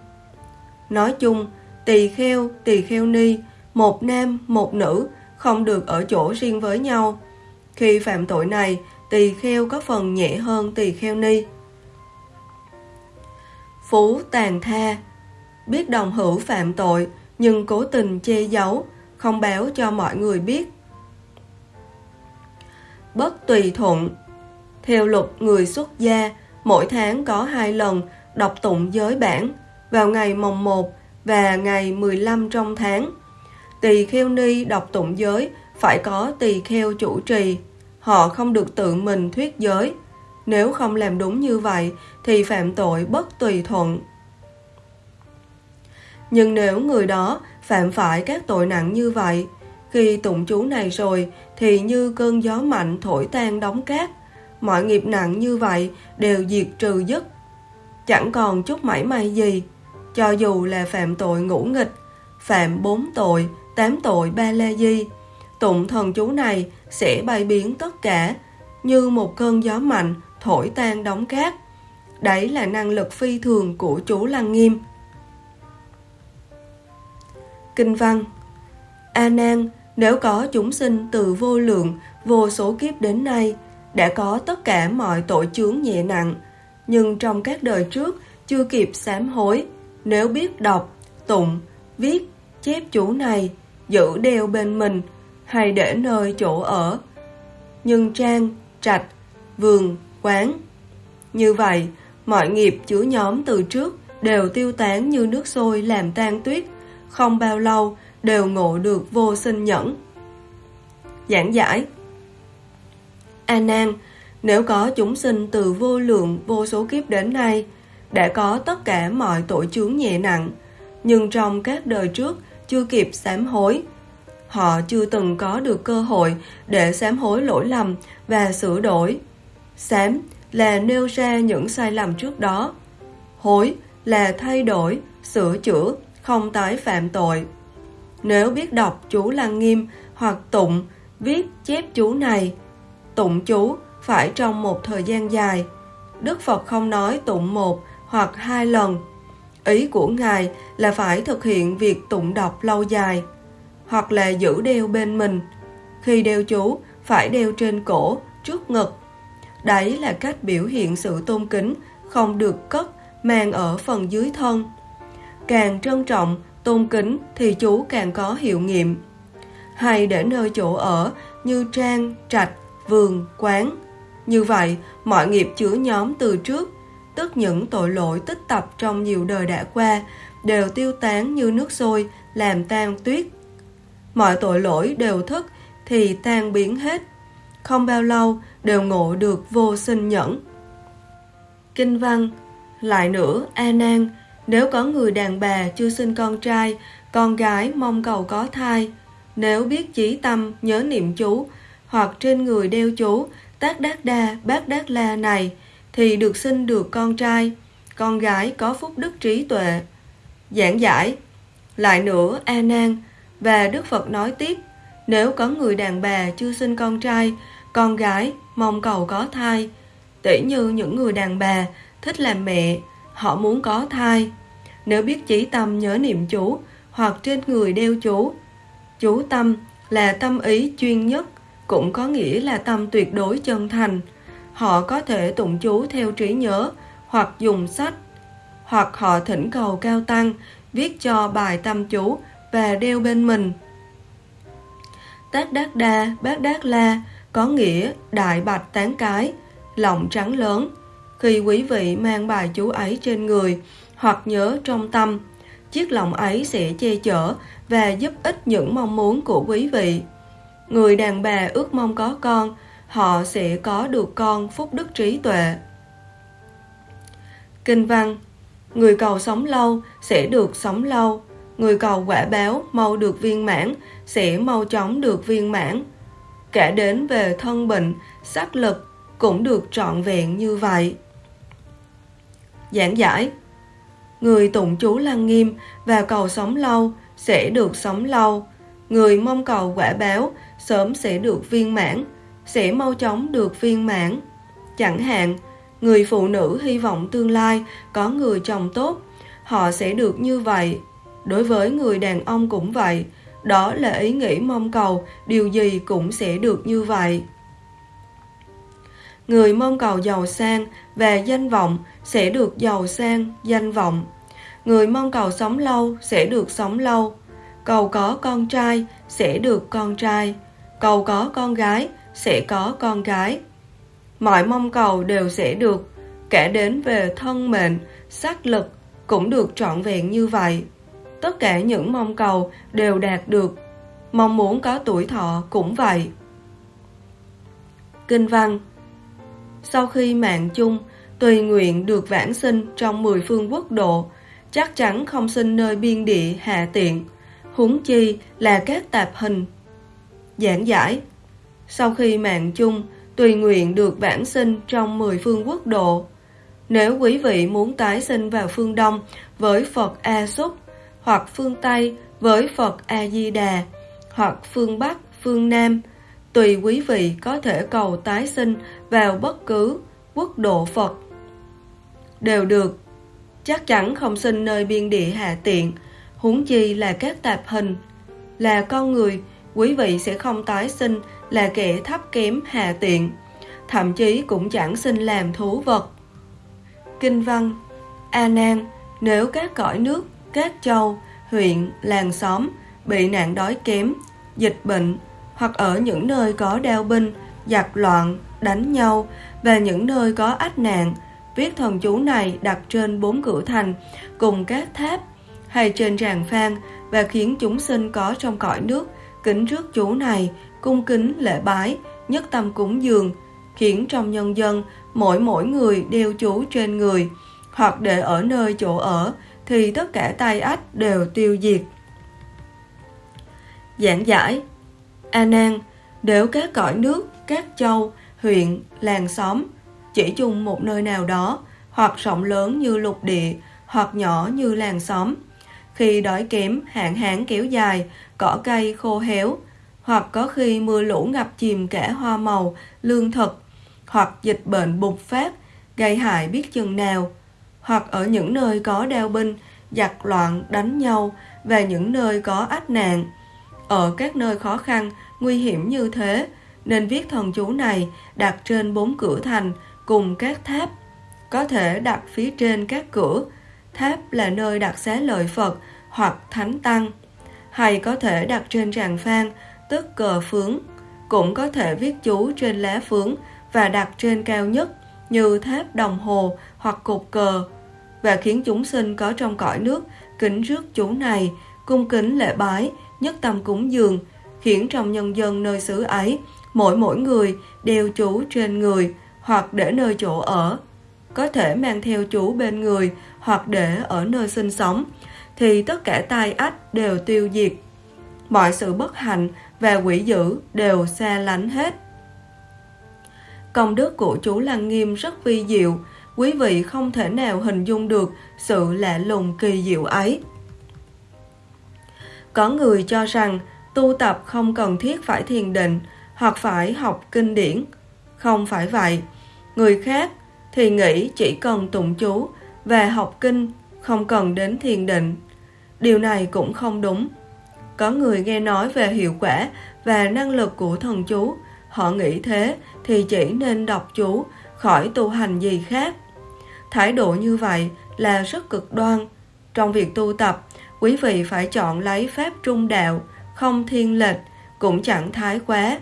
Nói chung, tỳ kheo, tỳ kheo ni, một nam, một nữ, không được ở chỗ riêng với nhau. Khi phạm tội này, tỳ kheo có phần nhẹ hơn tỳ kheo ni. Phú tàn tha Biết đồng hữu phạm tội, nhưng cố tình che giấu, không báo cho mọi người biết. Bất tùy thuận Theo luật người xuất gia, mỗi tháng có hai lần đọc tụng giới bản vào ngày mồng 1 và ngày 15 trong tháng. Tỳ kheo ni đọc tụng giới phải có tỳ kheo chủ trì. Họ không được tự mình thuyết giới. Nếu không làm đúng như vậy thì phạm tội bất tùy thuận. Nhưng nếu người đó phạm phải các tội nặng như vậy, khi tụng chú này rồi thì như cơn gió mạnh thổi tan đóng cát. Mọi nghiệp nặng như vậy đều diệt trừ dứt. Chẳng còn chút mảy may gì. Cho dù là phạm tội ngũ nghịch, phạm bốn tội, tám tội ba la di, tụng thần chú này sẽ bay biến tất cả, như một cơn gió mạnh thổi tan đóng cát. Đấy là năng lực phi thường của chú Lăng Nghiêm. Kinh văn A Nan, nếu có chúng sinh từ vô lượng, vô số kiếp đến nay, đã có tất cả mọi tội chướng nhẹ nặng, nhưng trong các đời trước chưa kịp sám hối, nếu biết đọc, tụng, viết, chép chủ này, giữ đeo bên mình, hay để nơi chỗ ở, nhưng trang, trạch, vườn, quán. Như vậy, mọi nghiệp chứa nhóm từ trước đều tiêu tán như nước sôi làm tan tuyết, không bao lâu đều ngộ được vô sinh nhẫn. Giảng giải A Nan, nếu có chúng sinh từ vô lượng vô số kiếp đến nay, đã có tất cả mọi tội chướng nhẹ nặng, nhưng trong các đời trước chưa kịp sám hối. Họ chưa từng có được cơ hội để sám hối lỗi lầm và sửa đổi. Sám là nêu ra những sai lầm trước đó. Hối là thay đổi, sửa chữa, không tái phạm tội. Nếu biết đọc chú Lăng Nghiêm hoặc tụng, viết chép chú này, tụng chú phải trong một thời gian dài. Đức Phật không nói tụng một hoặc hai lần. Ý của Ngài là phải thực hiện việc tụng đọc lâu dài, hoặc là giữ đeo bên mình. Khi đeo chú, phải đeo trên cổ, trước ngực. Đấy là cách biểu hiện sự tôn kính, không được cất, mang ở phần dưới thân. Càng trân trọng, tôn kính thì chú càng có hiệu nghiệm. Hay để nơi chỗ ở như trang, trạch, vườn, quán. Như vậy, mọi nghiệp chứa nhóm từ trước, tức những tội lỗi tích tập trong nhiều đời đã qua, đều tiêu tán như nước sôi, làm tan tuyết. Mọi tội lỗi đều thức thì tan biến hết. Không bao lâu đều ngộ được vô sinh nhẫn. Kinh văn Lại nữa, A Nan, nếu có người đàn bà chưa sinh con trai, con gái mong cầu có thai, nếu biết chí tâm nhớ niệm chú, hoặc trên người đeo chú tác đát đa bát đát la này, thì được sinh được con trai, con gái có phúc đức trí tuệ. Giảng giải Lại nữa, A e Nan, và Đức Phật nói tiếp, nếu có người đàn bà chưa sinh con trai, con gái mong cầu có thai, tỉ như những người đàn bà thích làm mẹ, họ muốn có thai. Nếu biết chỉ tâm nhớ niệm chú hoặc trên người đeo chú, chú tâm là tâm ý chuyên nhất, cũng có nghĩa là tâm tuyệt đối chân thành. Họ có thể tụng chú theo trí nhớ hoặc dùng sách, hoặc họ thỉnh cầu cao tăng viết cho bài tâm chú và đeo bên mình. Tác Đát Đa, Bát Đát La có nghĩa đại bạch tán cái, lọng trắng lớn. Khi quý vị mang bài chú ấy trên người hoặc nhớ trong tâm, chiếc lọng ấy sẽ che chở và giúp ích những mong muốn của quý vị. Người đàn bà ước mong có con, họ sẽ có được con phúc đức trí tuệ. Kinh văn Người cầu sống lâu sẽ được sống lâu, người cầu quả báo mau được viên mãn sẽ mau chóng được viên mãn. Cả đến về thân bệnh, sắc lực cũng được trọn vẹn như vậy. Giảng giải Người tụng chú lăng nghiêm và cầu sống lâu sẽ được sống lâu. Người mong cầu quả báo sớm sẽ được viên mãn, sẽ mau chóng được viên mãn. Chẳng hạn, người phụ nữ hy vọng tương lai có người chồng tốt, họ sẽ được như vậy. Đối với người đàn ông cũng vậy, đó là ý nghĩ mong cầu, điều gì cũng sẽ được như vậy. Người mong cầu giàu sang và danh vọng sẽ được giàu sang, danh vọng. Người mong cầu sống lâu sẽ được sống lâu. Cầu có con trai sẽ được con trai. Cầu có con gái sẽ có con gái. Mọi mong cầu đều sẽ được, kể đến về thân mệnh, sắc lực cũng được trọn vẹn như vậy. Tất cả những mong cầu đều đạt được. Mong muốn có tuổi thọ cũng vậy. Kinh văn Sau khi mạng chung, tùy nguyện được vãng sinh trong mười phương quốc độ, chắc chắn không sinh nơi biên địa hạ tiện, huống chi là các tạp hình. Giảng giải sau khi mạng chung, tùy nguyện được vãng sinh trong mười phương quốc độ. Nếu quý vị muốn tái sinh vào phương Đông với Phật A Súc, hoặc phương Tây với Phật A-di-đà, hoặc phương Bắc, phương Nam, tùy quý vị có thể cầu tái sinh vào bất cứ quốc độ Phật. Đều được, chắc chắn không sinh nơi biên địa hạ tiện, huống chi là các tạp hình. Là con người, quý vị sẽ không tái sinh là kẻ thấp kém hạ tiện, thậm chí cũng chẳng sinh làm thú vật. Kinh văn A Nan, nếu các cõi nước, các châu, huyện, làng xóm bị nạn đói kém, dịch bệnh hoặc ở những nơi có đeo binh, giặc loạn, đánh nhau và những nơi có ách nạn, viết thần chú này đặt trên bốn cửa thành cùng các tháp hay trên ràng phan và khiến chúng sinh có trong cõi nước kính trước chú này, cung kính lễ bái, nhất tâm cúng dường, khiến trong nhân dân mỗi mỗi người đeo chú trên người hoặc để ở nơi chỗ ở thì tất cả tai ách đều tiêu diệt. Giảng giải A Nan, nếu các cõi nước, các châu, huyện, làng xóm chỉ chung một nơi nào đó hoặc rộng lớn như lục địa hoặc nhỏ như làng xóm. Khi đói kém, hạn hán kéo dài, cỏ cây khô héo, hoặc có khi mưa lũ ngập chìm cả hoa màu, lương thực, hoặc dịch bệnh bùng phát, gây hại biết chừng nào, hoặc ở những nơi có đeo binh, giặc loạn, đánh nhau và những nơi có ách nạn. Ở các nơi khó khăn, nguy hiểm như thế, nên viết thần chú này đặt trên bốn cửa thành cùng các tháp. Có thể đặt phía trên các cửa, tháp là nơi đặt xá lợi Phật hoặc thánh tăng, hay có thể đặt trên tràng phan, tức cờ phướng. Cũng có thể viết chú trên lá phướng và đặt trên cao nhất như tháp đồng hồ hoặc cột cờ và khiến chúng sinh có trong cõi nước kính rước chú này, cung kính lễ bái, nhất tâm cúng dường, khiến trong nhân dân nơi xứ ấy, mỗi mỗi người đều chú trên người hoặc để nơi chỗ ở. Có thể mang theo chú bên người hoặc để ở nơi sinh sống, thì tất cả tai ách đều tiêu diệt. Mọi sự bất hạnh và quỷ dữ đều xa lánh hết. Công đức của chú Lăng Nghiêm rất vi diệu, quý vị không thể nào hình dung được sự lạ lùng kỳ diệu ấy. Có người cho rằng tu tập không cần thiết phải thiền định hoặc phải học kinh điển. Không phải vậy. Người khác thì nghĩ chỉ cần tụng chú và học kinh, không cần đến thiền định. Điều này cũng không đúng. Có người nghe nói về hiệu quả và năng lực của thần chú, họ nghĩ thế thì chỉ nên đọc chú, khỏi tu hành gì khác. Thái độ như vậy là rất cực đoan. Trong việc tu tập, quý vị phải chọn lấy pháp trung đạo, không thiên lệch, cũng chẳng thái quá.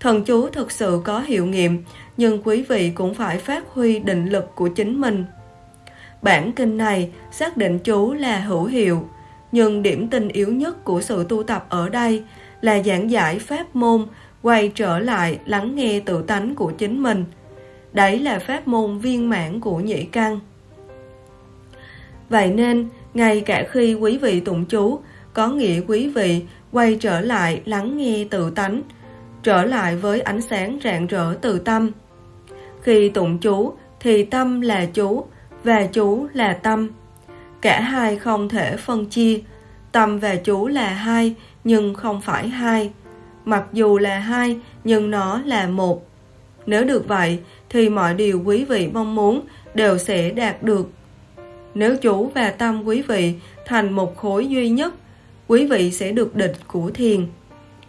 Thần chú thực sự có hiệu nghiệm, nhưng quý vị cũng phải phát huy định lực của chính mình. Bản kinh này xác định chú là hữu hiệu, nhưng điểm tinh yếu nhất của sự tu tập ở đây là giảng giải pháp môn, quay trở lại lắng nghe tự tánh của chính mình. Đấy là pháp môn viên mãn của nhị căn. Vậy nên, ngay cả khi quý vị tụng chú, có nghĩa quý vị quay trở lại lắng nghe tự tánh, trở lại với ánh sáng rạng rỡ từ tâm. Khi tụng chú thì tâm là chú và chú là tâm. Cả hai không thể phân chia. Tâm và chú là hai nhưng không phải hai. Mặc dù là hai nhưng nó là một. Nếu được vậy thì mọi điều quý vị mong muốn đều sẽ đạt được. Nếu chú và tâm quý vị thành một khối duy nhất, quý vị sẽ được địch của thiền.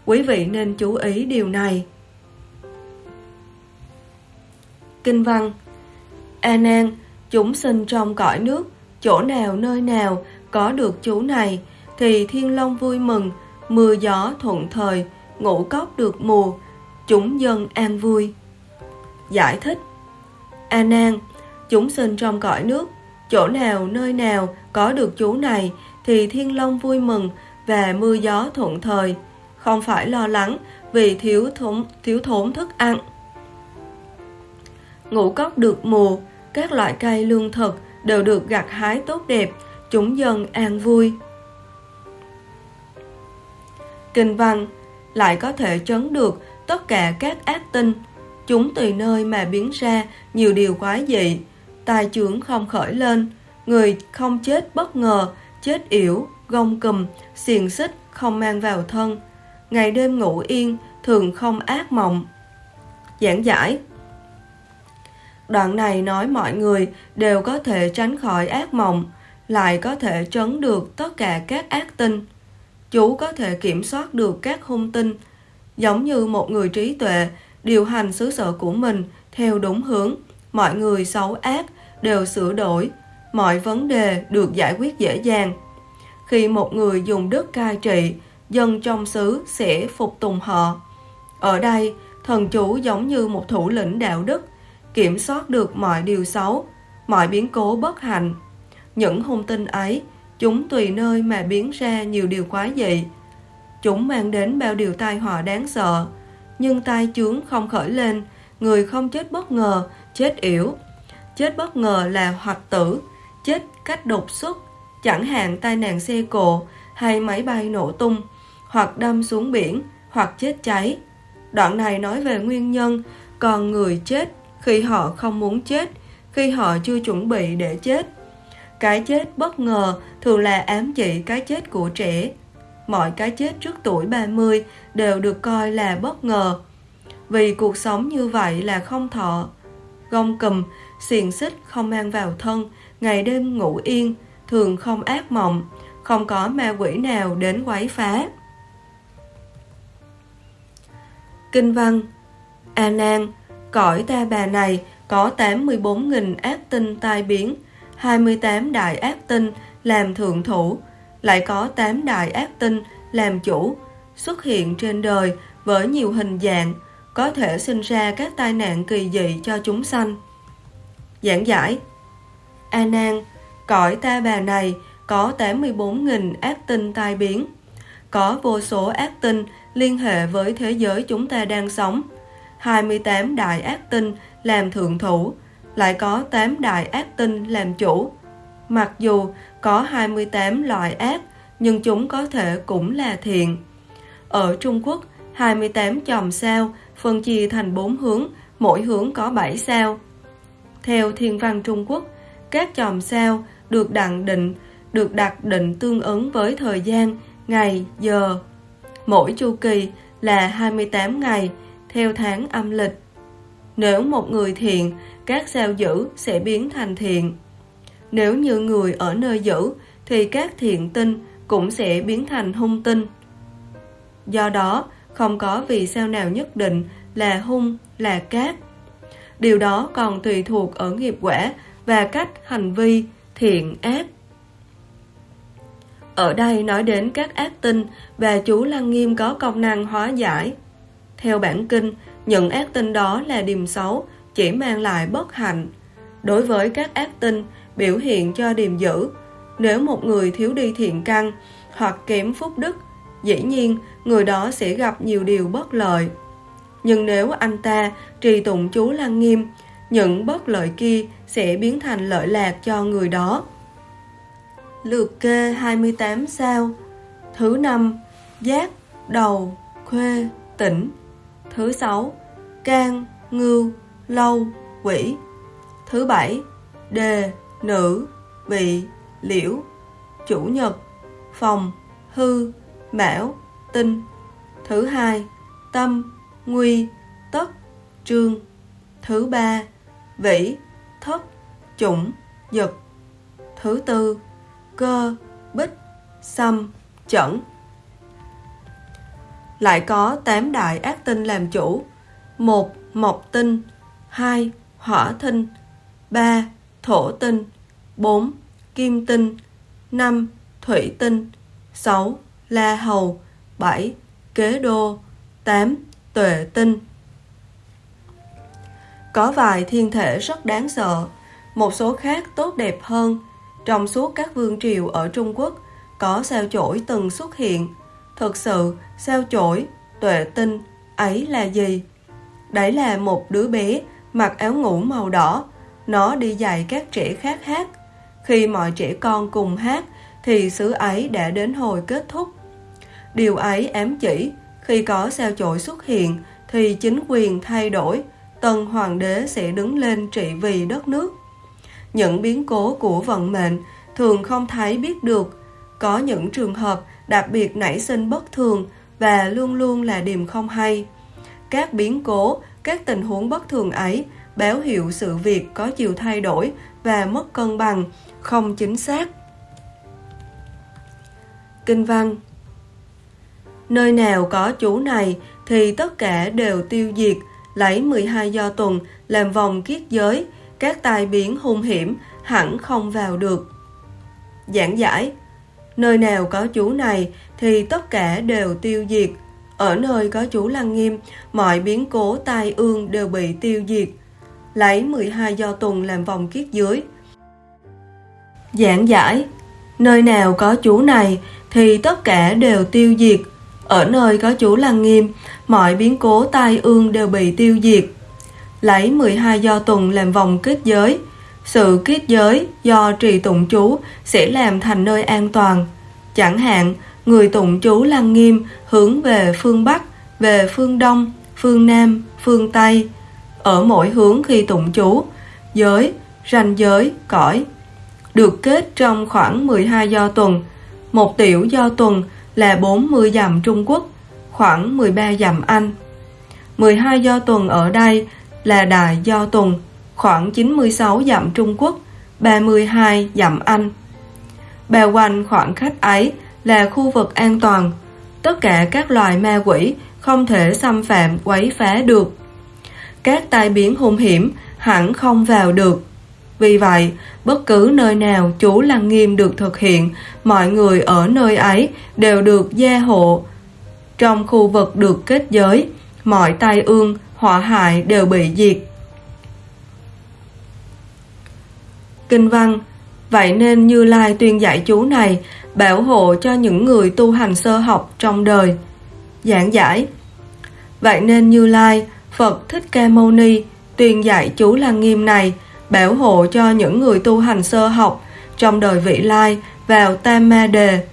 Quý vị nên chú ý điều này. Kinh văn A Nan, chúng sinh trong cõi nước, chỗ nào nơi nào có được chú này, thì thiên long vui mừng, mưa gió thuận thời, ngũ cốc được mùa, chúng dân an vui. Giải thích A Nan, chúng sinh trong cõi nước, chỗ nào nơi nào có được chú này, thì thiên long vui mừng và mưa gió thuận thời, không phải lo lắng vì thiếu thốn, thiếu thốn thức ăn. Ngũ cốc được mùa, các loại cây lương thực đều được gặt hái tốt đẹp, chúng dân an vui. Kinh văn lại có thể trấn được tất cả các ác tinh, chúng tùy nơi mà biến ra nhiều điều quái dị, tài trưởng không khởi lên, người không chết bất ngờ, chết yểu, gông cùm, xiềng xích không mang vào thân, ngày đêm ngủ yên, thường không ác mộng. Giảng giải Đoạn này nói mọi người đều có thể tránh khỏi ác mộng, lại có thể trấn được tất cả các ác tinh. Chú có thể kiểm soát được các hung tinh, giống như một người trí tuệ điều hành xứ sở của mình theo đúng hướng. Mọi người xấu ác đều sửa đổi, mọi vấn đề được giải quyết dễ dàng. Khi một người dùng đức cai trị, dân trong xứ sẽ phục tùng họ. Ở đây, thần chủ giống như một thủ lĩnh đạo đức, kiểm soát được mọi điều xấu, mọi biến cố bất hạnh. Những hung tinh ấy, chúng tùy nơi mà biến ra nhiều điều quái dị. Chúng mang đến bao điều tai họa đáng sợ, nhưng tai chướng không khởi lên, người không chết bất ngờ, chết yểu. Chết bất ngờ là hoặc tử, chết cách đột xuất, chẳng hạn tai nạn xe cộ hay máy bay nổ tung, hoặc đâm xuống biển, hoặc chết cháy. Đoạn này nói về nguyên nhân, còn người chết khi họ không muốn chết, khi họ chưa chuẩn bị để chết. Cái chết bất ngờ thường là ám chỉ cái chết của trẻ. Mọi cái chết trước tuổi 30 đều được coi là bất ngờ. Vì cuộc sống như vậy là không thọ. Gông cầm, xiềng xích không mang vào thân, ngày đêm ngủ yên, thường không ác mộng, không có ma quỷ nào đến quấy phá. Kinh văn A Nan, cõi ta bà này có 84.000 ác tinh tai biến, 28 đại ác tinh làm thượng thủ, lại có 8 đại ác tinh làm chủ, xuất hiện trên đời với nhiều hình dạng, có thể sinh ra các tai nạn kỳ dị cho chúng sanh. Giảng giải A Nan, cõi ta bà này có 84.000 ác tinh tai biến, có vô số ác tinh liên hệ với thế giới chúng ta đang sống. 28 đại ác tinh làm thượng thủ, lại có 8 đại ác tinh làm chủ. Mặc dù có 28 loại ác, nhưng chúng có thể cũng là thiện. Ở Trung Quốc, 28 chòm sao phân chia thành 4 hướng, mỗi hướng có 7 sao. Theo thiên văn Trung Quốc, các chòm sao được đặng định, được đặt định tương ứng với thời gian, ngày, giờ. Mỗi chu kỳ là 28 ngày, theo tháng âm lịch. Nếu một người thiện, các sao dữ sẽ biến thành thiện. Nếu như người ở nơi dữ, thì các thiện tinh cũng sẽ biến thành hung tinh. Do đó, không có vì sao nào nhất định là hung, là cát. Điều đó còn tùy thuộc ở nghiệp quả và cách hành vi thiện ác. Ở đây nói đến các ác tinh và chú Lăng Nghiêm có công năng hóa giải. Theo bản kinh, những ác tinh đó là điềm xấu, chỉ mang lại bất hạnh. Đối với các ác tinh, biểu hiện cho điềm dữ. Nếu một người thiếu đi thiện căn hoặc kém phúc đức, dĩ nhiên người đó sẽ gặp nhiều điều bất lợi. Nhưng nếu anh ta trì tụng chú Lăng Nghiêm, những bất lợi kia sẽ biến thành lợi lạc cho người đó. Lượt kê 28 sao Thứ năm Giác, đầu, khuê, tỉnh Thứ sáu Can, ngưu, lâu, quỷ Thứ bảy Đề, nữ, vị, liễu Chủ nhật Phòng, hư, mão, tinh Thứ hai Tâm, nguy, tất, trương Thứ ba Vĩ, thất, chủng, dực. Thứ tư cơ, bích, xăm, chẩn. Lại có tám đại ác tinh làm chủ. một Mộc tinh 2. Hỏa tinh 3. Thổ tinh 4. Kim tinh 5. Thủy tinh 6. La hầu 7. Kế đô 8. Tuệ tinh Có vài thiên thể rất đáng sợ, một số khác tốt đẹp hơn trong suốt các vương triều ở Trung Quốc, có sao chổi từng xuất hiện. Thực sự, sao chổi, tuệ tinh, ấy là gì? Đấy là một đứa bé mặc áo ngủ màu đỏ, nó đi dạy các trẻ khác hát. Khi mọi trẻ con cùng hát, thì xứ ấy đã đến hồi kết thúc. Điều ấy ám chỉ, khi có sao chổi xuất hiện, thì chính quyền thay đổi, tân hoàng đế sẽ đứng lên trị vì đất nước. Những biến cố của vận mệnh thường không thấy biết được. Có những trường hợp đặc biệt nảy sinh bất thường và luôn luôn là điểm không hay. Các biến cố, các tình huống bất thường ấy báo hiệu sự việc có chiều thay đổi và mất cân bằng, không chính xác. Kinh văn Nơi nào có chú này thì tất cả đều tiêu diệt, lấy 12 do tuần làm vòng kiết giới, các tai biến hung hiểm hẳn không vào được. Giảng giải Nơi nào có chú này thì tất cả đều tiêu diệt. Ở nơi có chú Lăng Nghiêm, mọi biến cố tai ương đều bị tiêu diệt. Lấy 12 do tuần làm vòng kiết dưới. Giảng giải Nơi nào có chú này thì tất cả đều tiêu diệt. Ở nơi có chú Lăng Nghiêm, mọi biến cố tai ương đều bị tiêu diệt. Lấy 12 do tuần làm vòng kết giới, sự kết giới do trì tụng chú sẽ làm thành nơi an toàn. Chẳng hạn, người tụng chú lăng nghiêm hướng về phương Bắc, về phương Đông, phương Nam, phương Tây. Ở mỗi hướng khi tụng chú, giới, ranh giới, cõi. được kết trong khoảng 12 do tuần. Một tiểu do tuần là 40 dặm Trung Quốc, khoảng 13 dặm Anh. 12 do tuần ở đây là đại do tuần, khoảng 96 dặm Trung Quốc, 32 dặm Anh. Bao quanh khoảng khách ấy là khu vực an toàn. Tất cả các loài ma quỷ không thể xâm phạm quấy phá được. Các tai biến hung hiểm hẳn không vào được. Vì vậy, bất cứ nơi nào chú Lăng Nghiêm được thực hiện, mọi người ở nơi ấy đều được gia hộ. Trong khu vực được kết giới, mọi tai ương, họa hại đều bị diệt. Kinh văn Vậy nên Như Lai tuyên dạy chú này bảo hộ cho những người tu hành sơ học trong đời. Giảng giải Vậy nên Như Lai, Phật Thích Ca Mâu Ni tuyên dạy chú Lăng Nghiêm này bảo hộ cho những người tu hành sơ học trong đời vị lai vào tam ma đề.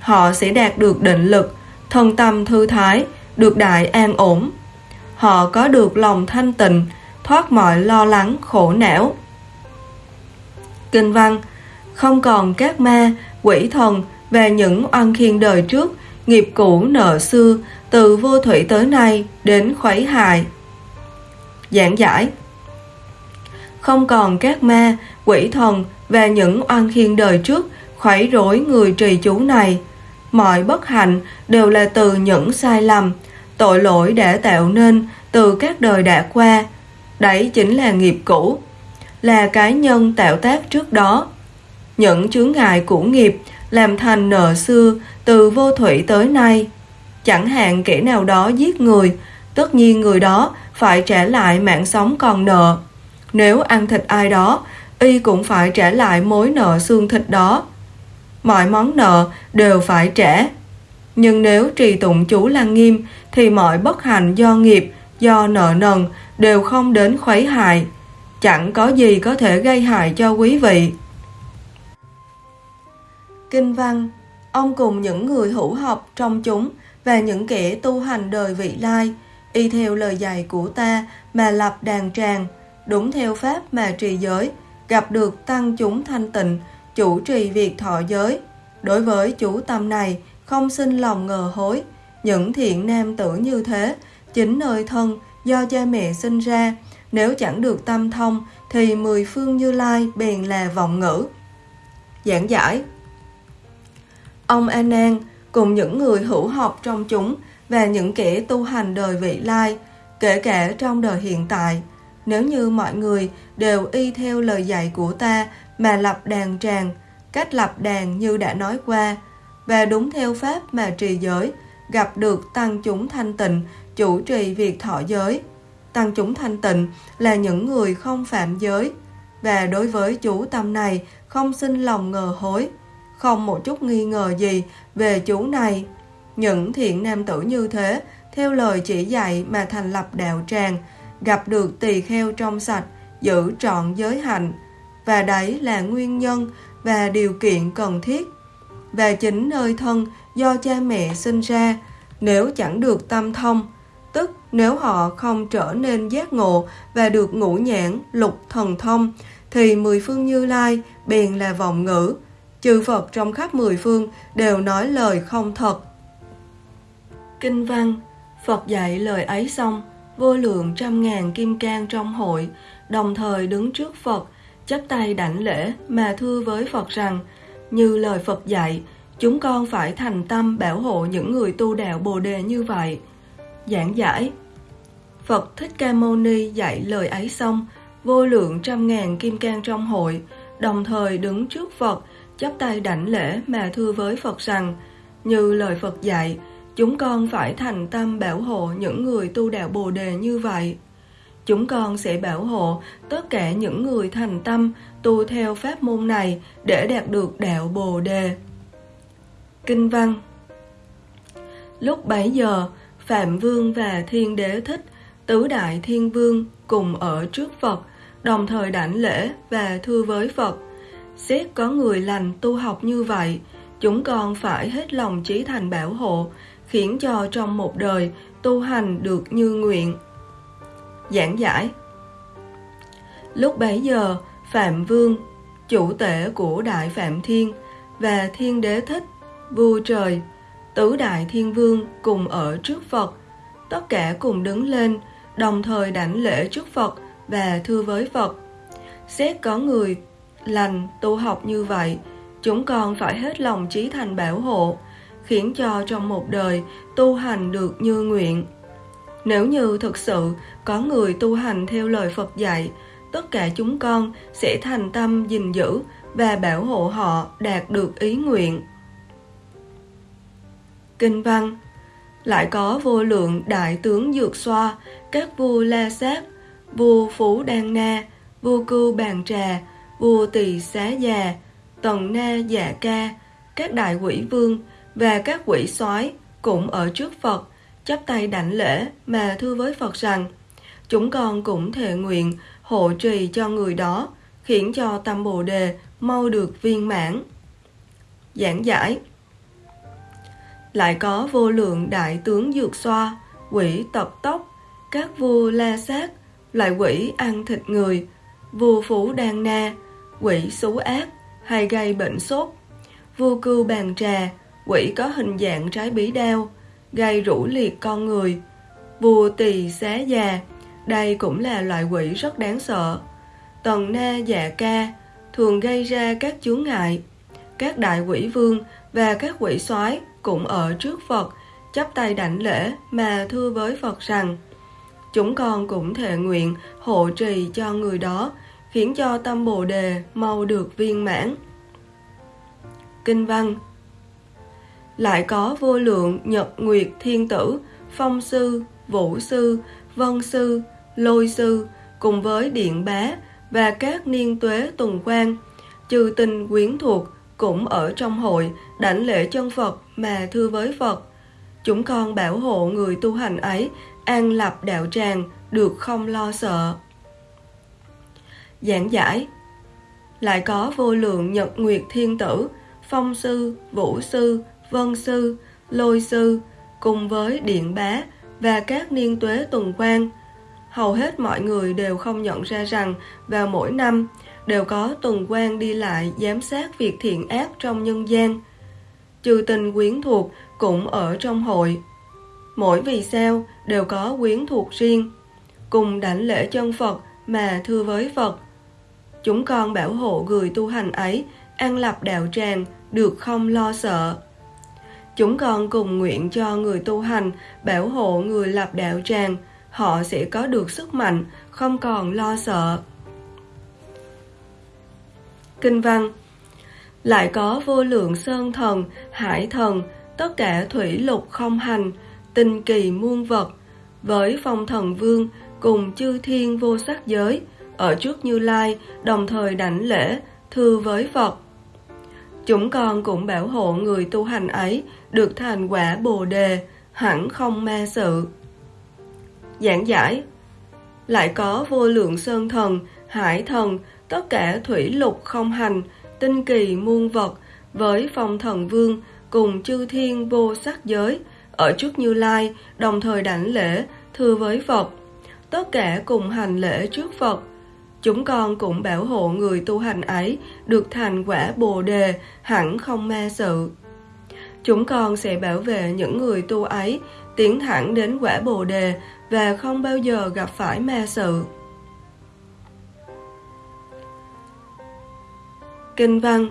Họ sẽ đạt được định lực, thân tâm thư thái, được đại an ổn. Họ có được lòng thanh tịnh, thoát mọi lo lắng khổ não. Kinh văn Không còn các ma, quỷ thần về những oan khiên đời trước, nghiệp cũ nợ xưa, từ vô thủy tới nay đến khuấy hại. Giảng giải không còn các ma, quỷ thần về những oan khiên đời trước khuấy rối người trì chú này. Mọi bất hạnh đều là từ những sai lầm, tội lỗi đã tạo nên từ các đời đã qua. Đấy chính là nghiệp cũ, là cái nhân tạo tác trước đó. Những chướng ngại cũ nghiệp làm thành nợ xưa từ vô thủy tới nay. Chẳng hạn kẻ nào đó giết người, tất nhiên người đó phải trả lại mạng sống còn nợ. Nếu ăn thịt ai đó, y cũng phải trả lại mối nợ xương thịt đó. Mọi món nợ đều phải trả. Nhưng nếu trì tụng chú Lăng Nghiêm thì mọi bất hạnh do nghiệp, do nợ nần đều không đến khuấy hại. Chẳng có gì có thể gây hại cho quý vị. Kinh văn Ông cùng những người hữu học trong chúng và những kẻ tu hành đời vị lai, y theo lời dạy của ta mà lập đàn tràng, đúng theo pháp mà trì giới, gặp được tăng chúng thanh tịnh, chủ trì việc thọ giới. Đối với chủ tâm này, không sinh lòng ngờ hối. Những thiện nam tử như thế, chính nơi thân do cha mẹ sinh ra, nếu chẳng được tâm thông thì mười phương như lai bèn là vọng ngữ. Giảng giải Ông A Nan cùng những người hữu học trong chúng và những kẻ tu hành đời vị lai, kể cả trong đời hiện tại, nếu như mọi người đều y theo lời dạy của ta mà lập đàn tràng, cách lập đàn như đã nói qua, và đúng theo pháp mà trì giới, gặp được tăng chúng thanh tịnh, chủ trì việc thọ giới. Tăng chúng thanh tịnh là những người không phạm giới, và đối với chủ tâm này không sinh lòng ngờ hối, không một chút nghi ngờ gì về chú này. Những thiện nam tử như thế, theo lời chỉ dạy mà thành lập đạo tràng, gặp được tỳ kheo trong sạch, giữ trọn giới hạnh, và đấy là nguyên nhân và điều kiện cần thiết. Và chính nơi thân do cha mẹ sinh ra, nếu chẳng được tâm thông, nếu họ không trở nên giác ngộ và được ngũ nhãn, lục thần thông, thì mười phương như lai bèn là vọng ngữ. Chư Phật trong khắp mười phương đều nói lời không thật. Kinh văn Phật dạy lời ấy xong, vô lượng trăm ngàn kim cang trong hội, đồng thời đứng trước Phật, chắp tay đảnh lễ mà thưa với Phật rằng, như lời Phật dạy, chúng con phải thành tâm bảo hộ những người tu đạo Bồ đề như vậy. Giảng giải Phật Thích Ca Mâu Ni dạy lời ấy xong, vô lượng trăm ngàn kim cang trong hội, đồng thời đứng trước Phật, chắp tay đảnh lễ mà thưa với Phật rằng, như lời Phật dạy, Chúng con phải thành tâm bảo hộ những người tu đạo Bồ đề như vậy. Chúng con sẽ bảo hộ tất cả những người thành tâm tu theo pháp môn này để đạt được đạo Bồ đề. Kinh văn Lúc bấy giờ, Phạm Vương và Thiên Đế Thích, Tứ Đại Thiên Vương cùng ở trước Phật, đồng thời đảnh lễ và thưa với Phật. Xét có người lành tu học như vậy, chúng con phải hết lòng trí thành bảo hộ, khiến cho trong một đời tu hành được như nguyện. Giảng giải Lúc bấy giờ, Phạm Vương, chủ tể của Đại Phạm Thiên và Thiên Đế Thích, vua trời, tứ đại thiên vương cùng ở trước Phật, tất cả cùng đứng lên, đồng thời đảnh lễ trước Phật và thưa với Phật. Xét có người lành tu học như vậy, chúng con phải hết lòng trí thành bảo hộ, khiến cho trong một đời tu hành được như nguyện. Nếu như thực sự có người tu hành theo lời Phật dạy, tất cả chúng con sẽ thành tâm gìn giữ và bảo hộ họ đạt được ý nguyện. Kinh văn lại có vô lượng đại tướng dược xoa, các vua la sát, vua phú đan na, vua cưu bàn trà, vua tỳ xá già, tần na dạ ca, các đại quỷ vương và các quỷ soái cũng ở trước Phật, chắp tay đảnh lễ mà thưa với Phật rằng chúng con cũng thề nguyện hộ trì cho người đó, khiến cho tâm Bồ đề mau được viên mãn. Giảng giải lại có vô lượng đại tướng dược xoa, quỷ tập tốc, các vua la sát, lại quỷ ăn thịt người, vua phú đan na, quỷ xú ác hay gây bệnh sốt, vua cưu bàn trà, quỷ có hình dạng trái bí đao, gây rũ liệt con người, vua tỳ xá già, đây cũng là loại quỷ rất đáng sợ. Tần na dạ ca thường gây ra các chướng ngại. Các đại quỷ vương và các quỷ soái cũng ở trước Phật, chắp tay đảnh lễ mà thưa với Phật rằng Chúng con cũng thệ nguyện hộ trì cho người đó, khiến cho tâm Bồ Đề mau được viên mãn. Kinh văn Lại có vô lượng nhật nguyệt thiên tử, phong sư, vũ sư, vân sư, lôi sư cùng với điện bá và các niên tuế tuần quan, trừ tình quyến thuộc cũng ở trong hội đảnh lễ chân Phật mà thưa với Phật. Chúng con bảo hộ người tu hành ấy an lập đạo tràng được không lo sợ. Giảng giải Lại có vô lượng nhật nguyệt thiên tử, phong sư, vũ sư, vân sư, lôi sư cùng với điện bá và các niên tuế tuần quan hầu hết mọi người đều không nhận ra rằng vào mỗi năm đều có tuần quan đi lại giám sát việc thiện ác trong nhân gian. Trừ tình quyến thuộc cũng ở trong hội. Mỗi vì sao đều có quyến thuộc riêng, cùng đảnh lễ chân Phật mà thưa với Phật. Chúng con bảo hộ người tu hành ấy an lập đạo tràng được không lo sợ. Chúng con cùng nguyện cho người tu hành bảo hộ người lập đạo tràng họ sẽ có được sức mạnh, không còn lo sợ. Kinh văn Lại có vô lượng sơn thần, hải thần, tất cả thủy lục không hành, tinh kỳ muôn vật, với phong thần vương cùng chư thiên vô sắc giới, ở trước Như Lai, đồng thời đảnh lễ, thưa với Phật. Chúng con cũng bảo hộ người tu hành ấy được thành quả Bồ Đề, hẳn không ma sự giảng giải. Lại có vô lượng sơn thần, hải thần, tất cả thủy lục không hành, tinh kỳ muôn vật, với phong thần vương cùng chư thiên vô sắc giới, ở trước Như Lai, đồng thời đảnh lễ, thưa với Phật. Tất cả cùng hành lễ trước Phật. Chúng con cũng bảo hộ người tu hành ấy được thành quả Bồ Đề, hẳn không ma sự. Chúng con sẽ bảo vệ những người tu ấy tiến thẳng đến quả Bồ Đề và không bao giờ gặp phải ma sự. Kinh văn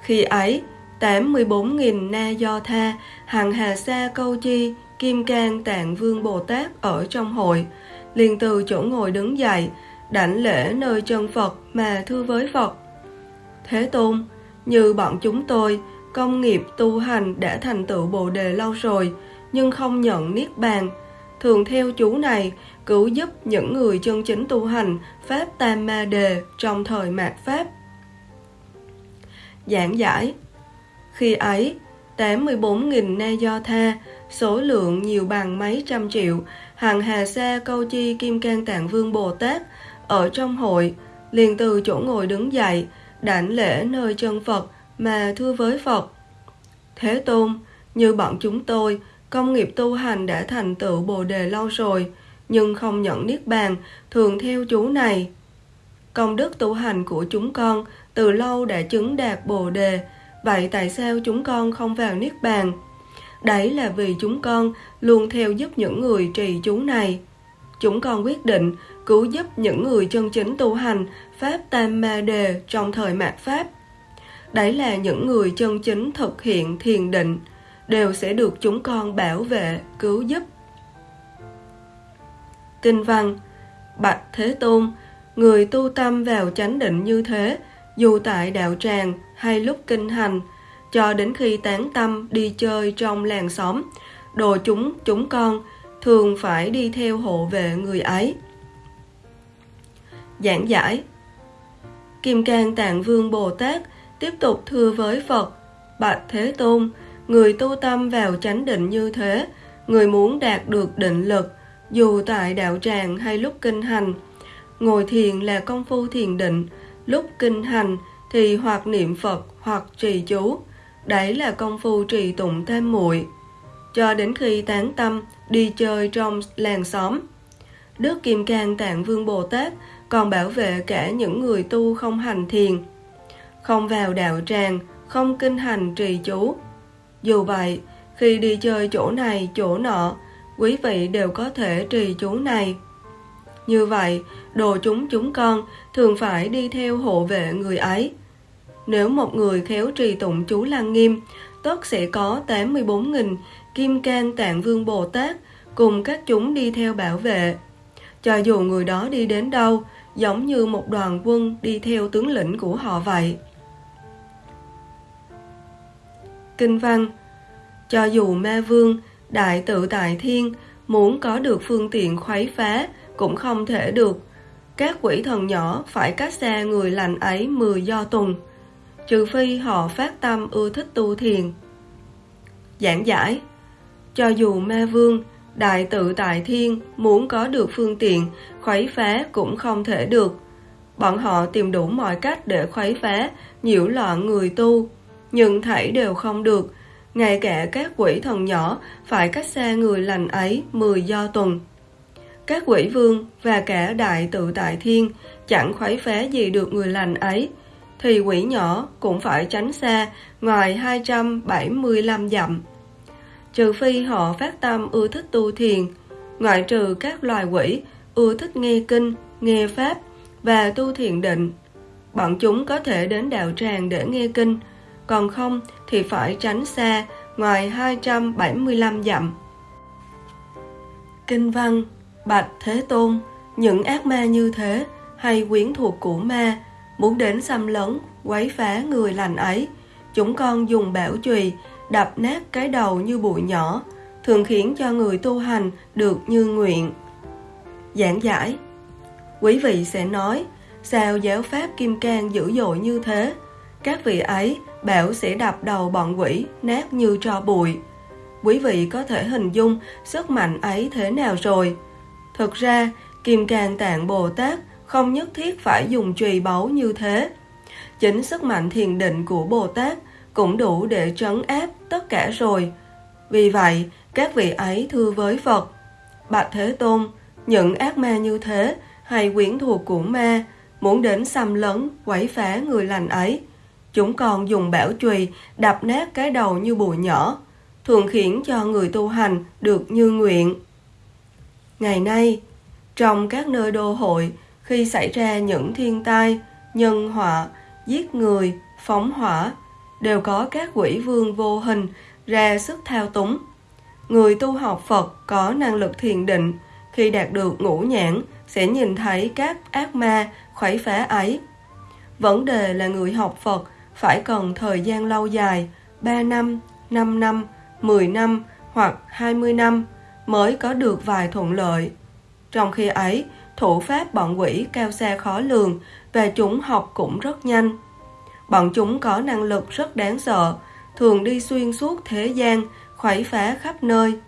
Khi ấy, 84.000 na do tha, hằng hà sa câu chi, kim cang tạng vương Bồ Tát ở trong hội, liền từ chỗ ngồi đứng dậy, đảnh lễ nơi chân Phật mà thưa với Phật. Thế Tôn, như bọn chúng tôi, công nghiệp tu hành đã thành tựu Bồ Đề lâu rồi, nhưng không nhận Niết Bàn, thường theo chú này cứu giúp những người chân chính tu hành Pháp Tam Ma Đề trong thời mạt Pháp. Giảng giải Khi ấy, 84.000 na do tha, số lượng nhiều bằng mấy trăm triệu, hàng hà sa câu chi kim can tạng vương Bồ Tát ở trong hội, liền từ chỗ ngồi đứng dậy, đảnh lễ nơi chân Phật mà thưa với Phật. Thế Tôn, như bọn chúng tôi, Công nghiệp tu hành đã thành tựu Bồ đề lâu rồi, nhưng không nhận niết bàn, thường theo chú này. công đức tu hành của chúng con từ lâu đã chứng đạt bồ đề, vậy tại sao chúng con không vào Niết Bàn? Đấy là vì chúng con luôn theo giúp những người trì chú này. Chúng con quyết định cứu giúp những người chân chính tu hành Pháp Tam Ma Đề trong thời mạt Pháp. Đấy là những người chân chính thực hiện thiền định, đều sẽ được chúng con bảo vệ, cứu giúp. Kinh văn Bạch Thế Tôn, người tu tâm vào chánh định như thế, dù tại đạo tràng hay lúc kinh hành, cho đến khi tán tâm đi chơi trong làng xóm, đồ chúng chúng con thường phải đi theo hộ vệ người ấy. Giảng giải Kim Cang Tạng Vương Bồ Tát tiếp tục thưa với Phật, Bạch Thế Tôn, người tu tâm vào chánh định như thế, người muốn đạt được định lực, dù tại đạo tràng hay lúc kinh hành. Ngồi thiền là công phu thiền định, lúc kinh hành thì hoặc niệm Phật hoặc trì chú, đấy là công phu trì tụng thêm muội cho đến khi tán tâm đi chơi trong làng xóm. Đức Kim Cang Tạng Vương Bồ Tát còn bảo vệ cả những người tu không hành thiền, không vào đạo tràng, không kinh hành trì chú. Dù vậy, khi đi chơi chỗ này, chỗ nọ, quý vị đều có thể trì chú này. Như vậy, đồ chúng chúng con thường phải đi theo hộ vệ người ấy. Nếu một người khéo trì tụng chú Lăng Nghiêm, tất sẽ có 84.000 Kim Cang Tạng Vương Bồ Tát cùng các chúng đi theo bảo vệ. Cho dù người đó đi đến đâu, giống như một đoàn quân đi theo tướng lĩnh của họ vậy. Kinh văn Cho dù ma vương, đại tự tại thiên, muốn có được phương tiện khuấy phá, cũng không thể được. Các quỷ thần nhỏ phải cách xa người lành ấy mười do tuần, trừ phi họ phát tâm ưa thích tu thiền. Giảng giải Cho dù ma vương, đại tự tại thiên muốn có được phương tiện, khuấy phá cũng không thể được. Bọn họ tìm đủ mọi cách để khuấy phá, nhiễu loạn người tu, nhưng thảy đều không được. Ngay cả các quỷ thần nhỏ phải cách xa người lành ấy mười do tuần. Các quỷ vương và cả đại tự tại thiên chẳng khuấy phá gì được người lành ấy, thì quỷ nhỏ cũng phải tránh xa ngoài 275 dặm. Trừ phi họ phát tâm ưa thích tu thiền, ngoại trừ các loài quỷ ưa thích nghe kinh, nghe pháp và tu thiền định. Bọn chúng có thể đến đạo tràng để nghe kinh, còn không thì phải tránh xa ngoài 275 dặm. Kinh văn Bạch Thế Tôn, những ác ma như thế hay quyến thuộc của ma muốn đến xâm lấn, quấy phá người lành ấy, chúng con dùng bảo chùy đập nát cái đầu như bụi nhỏ, thường khiến cho người tu hành được như nguyện. Giảng giải Quý vị sẽ nói, sao giáo pháp kim cang dữ dội như thế? Các vị ấy bảo sẽ đập đầu bọn quỷ nát như tro bụi. Quý vị có thể hình dung sức mạnh ấy thế nào rồi? Thực ra, Kim Cang Tạng Bồ Tát không nhất thiết phải dùng chùy báu như thế. Chính sức mạnh thiền định của Bồ Tát cũng đủ để trấn áp tất cả rồi. Vì vậy, các vị ấy thưa với Phật, Bạch Thế Tôn, những ác ma như thế hay quyến thuộc của ma muốn đến xâm lấn, quấy phá người lành ấy. Chúng còn dùng bảo chùy đập nát cái đầu như bụi nhỏ, thường khiến cho người tu hành được như nguyện. Ngày nay, trong các nơi đô hội, khi xảy ra những thiên tai, nhân họa, giết người, phóng hỏa, đều có các quỷ vương vô hình ra sức thao túng. Người tu học Phật có năng lực thiền định, khi đạt được ngũ nhãn sẽ nhìn thấy các ác ma khuấy phá ấy. Vấn đề là người học Phật phải cần thời gian lâu dài, 3 năm, 5 năm, 10 năm hoặc 20 năm mới có được vài thuận lợi. Trong khi ấy, thủ pháp bọn quỷ cao xa khó lường và chúng học cũng rất nhanh. Bọn chúng có năng lực rất đáng sợ, thường đi xuyên suốt thế gian, khuấy phá khắp nơi.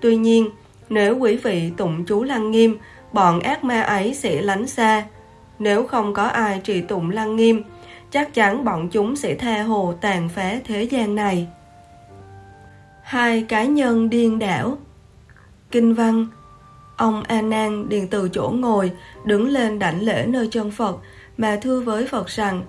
Tuy nhiên, nếu quý vị tụng chú lăng nghiêm, bọn ác ma ấy sẽ lánh xa. Nếu không có ai trì tụng lăng nghiêm, chắc chắn bọn chúng sẽ tha hồ tàn phá thế gian này. Hai cá nhân điên đảo Kinh văn. Ông A Nan điền từ chỗ ngồi, đứng lên đảnh lễ nơi chân Phật, mà thưa với Phật rằng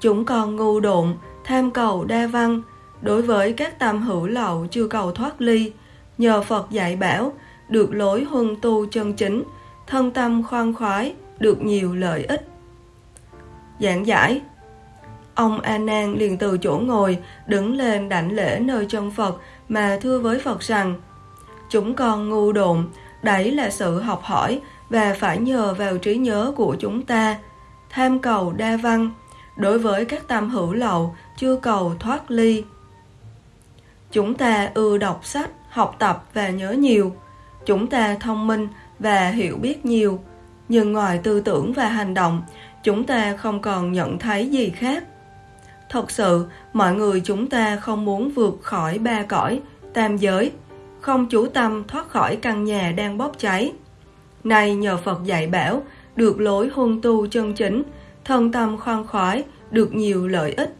chúng con ngu độn, tham cầu đa văn, đối với các tam hữu lậu chưa cầu thoát ly, nhờ Phật dạy bảo, được lối huân tu chân chính, thân tâm khoan khoái, được nhiều lợi ích. Giảng giải. Ông A Nan liền từ chỗ ngồi, đứng lên đảnh lễ nơi chân Phật mà thưa với Phật rằng Chúng con ngu độn, đấy là sự học hỏi và phải nhờ vào trí nhớ của chúng ta. Tham cầu đa văn, đối với các tam hữu lậu chưa cầu thoát ly. Chúng ta ưa đọc sách, học tập và nhớ nhiều. Chúng ta thông minh và hiểu biết nhiều. Nhưng ngoài tư tưởng và hành động, chúng ta không còn nhận thấy gì khác. Thật sự, mọi người chúng ta không muốn vượt khỏi ba cõi, tam giới, không chủ tâm thoát khỏi căn nhà đang bốc cháy. Nay nhờ Phật dạy bảo, được lối huân tu chân chính, thân tâm khoan khoái, được nhiều lợi ích.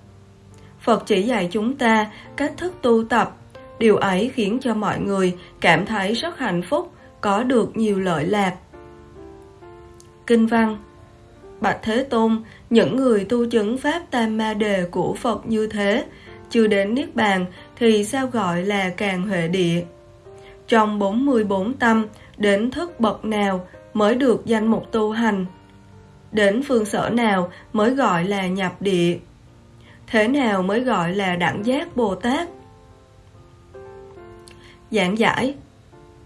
Phật chỉ dạy chúng ta cách thức tu tập, điều ấy khiến cho mọi người cảm thấy rất hạnh phúc, có được nhiều lợi lạc. Kinh văn Bạch Thế Tôn, những người tu chứng Pháp Tam Ma Đề của Phật như thế, chưa đến Niết Bàn thì sao gọi là càng huệ địa? Trong 44 tâm, đến thức bậc nào mới được danh mục tu hành? Đến phương sở nào mới gọi là nhập địa? Thế nào mới gọi là đẳng giác Bồ Tát? Giảng giải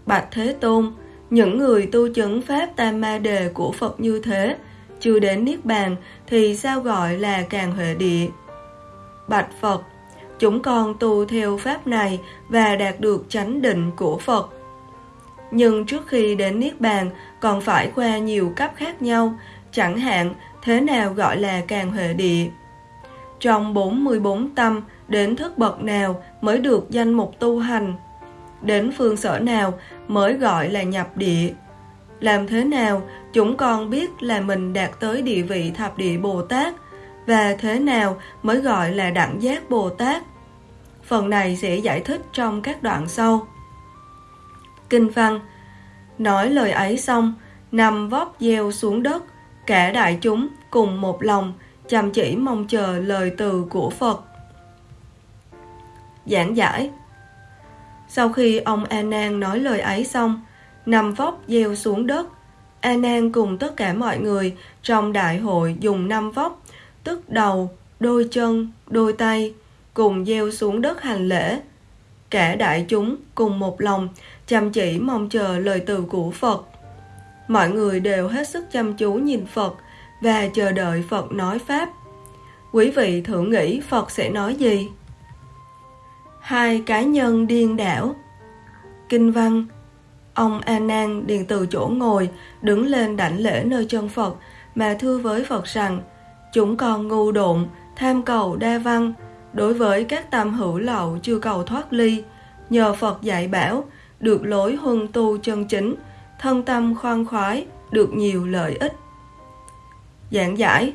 Bạch Thế Tôn, những người tu chứng Pháp Tam Ma Đề của Phật như thế, chưa đến Niết Bàn thì sao gọi là càng huệ địa? Bạch Phật, chúng con tu theo Pháp này và đạt được chánh định của Phật. Nhưng trước khi đến Niết Bàn còn phải qua nhiều cấp khác nhau, chẳng hạn thế nào gọi là càng huệ địa. Trong 44 tâm, đến thức bậc nào mới được danh mục tu hành? Đến phương sở nào mới gọi là nhập địa? Làm thế nào chúng con biết là mình đạt tới địa vị thập địa Bồ Tát và thế nào mới gọi là đẳng giác Bồ Tát? Phần này sẽ giải thích trong các đoạn sau. Kinh văn Nói lời ấy xong, nằm vóp gieo xuống đất, cả đại chúng cùng một lòng, chăm chỉ mong chờ lời từ của Phật. Giảng giải Sau khi ông A Nan nói lời ấy xong, nằm vóc gieo xuống đất, A Nan cùng tất cả mọi người trong đại hội dùng năm vóc, tức đầu, đôi chân, đôi tay, cùng gieo xuống đất hành lễ. Cả đại chúng cùng một lòng, chăm chỉ mong chờ lời từ của Phật. Mọi người đều hết sức chăm chú nhìn Phật và chờ đợi Phật nói Pháp. Quý vị thử nghĩ Phật sẽ nói gì? Hai cá nhân điên đảo Kinh văn Ông A Nan điền từ chỗ ngồi, đứng lên đảnh lễ nơi chân Phật, mà thưa với Phật rằng, chúng còn ngu độn, tham cầu đa văn, đối với các tam hữu lậu chưa cầu thoát ly, nhờ Phật dạy bảo, được lối huân tu chân chính, thân tâm khoan khoái, được nhiều lợi ích. Giảng giải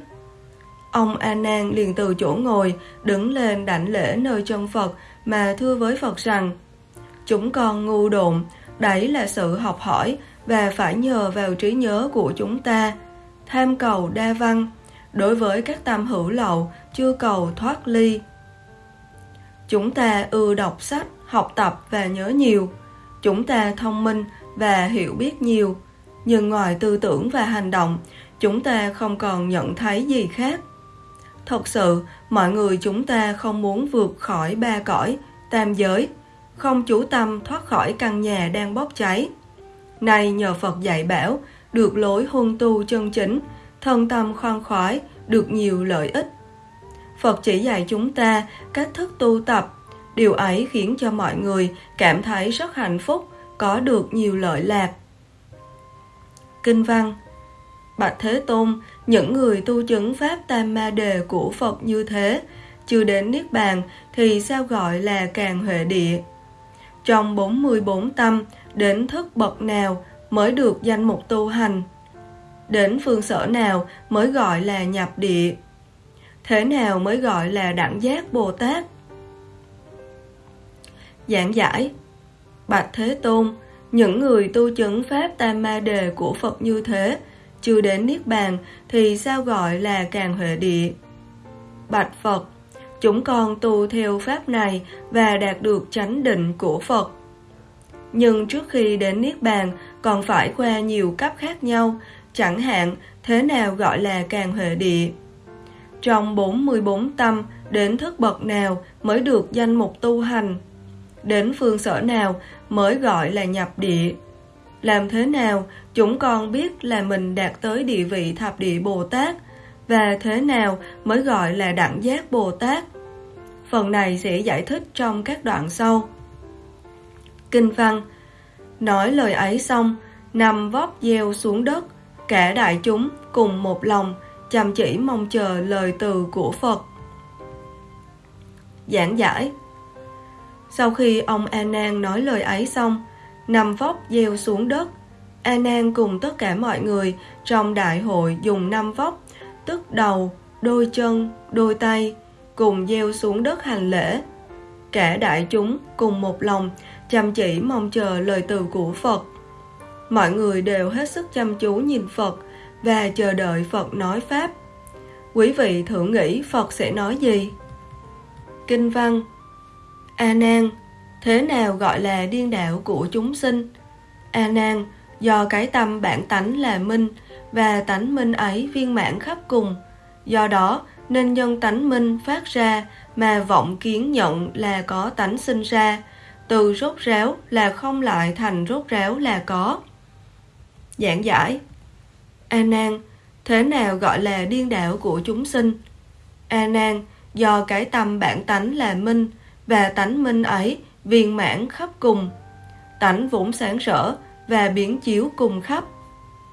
Ông A Nan liền từ chỗ ngồi, đứng lên đảnh lễ nơi chân Phật, mà thưa với Phật rằng, chúng con ngu độn, Đấy là sự học hỏi và phải nhờ vào trí nhớ của chúng ta. Tham cầu đa văn, đối với các tam hữu lậu chưa cầu thoát ly. Chúng ta ưa đọc sách, học tập và nhớ nhiều. Chúng ta thông minh và hiểu biết nhiều. Nhưng ngoài tư tưởng và hành động, chúng ta không còn nhận thấy gì khác. Thật sự, mọi người chúng ta không muốn vượt khỏi ba cõi, tam giới, không chủ tâm thoát khỏi căn nhà đang bốc cháy. Nay nhờ Phật dạy bảo, được lối huân tu chân chính, thân tâm khoan khoái, được nhiều lợi ích. Phật chỉ dạy chúng ta cách thức tu tập, điều ấy khiến cho mọi người cảm thấy rất hạnh phúc, có được nhiều lợi lạc. Kinh văn Bạch Thế Tôn, những người tu chứng Pháp Tam Ma Đề của Phật như thế, chưa đến Niết Bàn thì sao gọi là càng huệ địa? trong 44 tâm đến thức bậc nào mới được danh mục tu hành, đến phương sở nào mới gọi là nhập địa, thế nào mới gọi là đẳng giác Bồ Tát. Giảng giải Bạch Thế Tôn, những người tu chứng Pháp Tam Ma Đề của Phật như thế, chưa đến Niết Bàn thì sao gọi là càng huệ địa? Bạch Phật, chúng con tu theo pháp này và đạt được chánh định của Phật. Nhưng trước khi đến Niết Bàn còn phải qua nhiều cấp khác nhau, chẳng hạn thế nào gọi là càng huệ địa. Trong 44 tâm, đến thức bậc nào mới được danh mục tu hành? Đến phương sở nào mới gọi là nhập địa? Làm thế nào chúng con biết là mình đạt tới địa vị thập địa Bồ Tát và thế nào mới gọi là đẳng giác Bồ Tát? Phần này sẽ giải thích trong các đoạn sau. Kinh văn Nói lời ấy xong, nằm vóp gieo xuống đất, cả đại chúng cùng một lòng, chăm chỉ mong chờ lời từ của Phật. Giảng giải Sau khi ông A Nan nói lời ấy xong, nằm vóc gieo xuống đất, A Nan cùng tất cả mọi người trong đại hội dùng năm vóc, tức đầu, đôi chân, đôi tay, cùng gieo xuống đất hành lễ. Cả đại chúng cùng một lòng, chăm chỉ mong chờ lời từ của Phật. Mọi người đều hết sức chăm chú nhìn Phật và chờ đợi Phật nói Pháp. Quý vị thử nghĩ Phật sẽ nói gì? Kinh văn A Nan, thế nào gọi là điên đạo của chúng sinh? A Nan, do cái tâm bản tánh là minh và tánh minh ấy viên mãn khắp cùng, do đó nên nhân tánh minh phát ra mà vọng kiến nhận là có tánh sinh ra, từ rốt ráo là không lại thành rốt ráo là có. Giảng giải A Nan, thế nào gọi là điên đạo của chúng sinh? A Nan, do cái tâm bản tánh là minh và tánh minh ấy viên mãn khắp cùng, tánh vốn sáng sở và biến chiếu cùng khắp.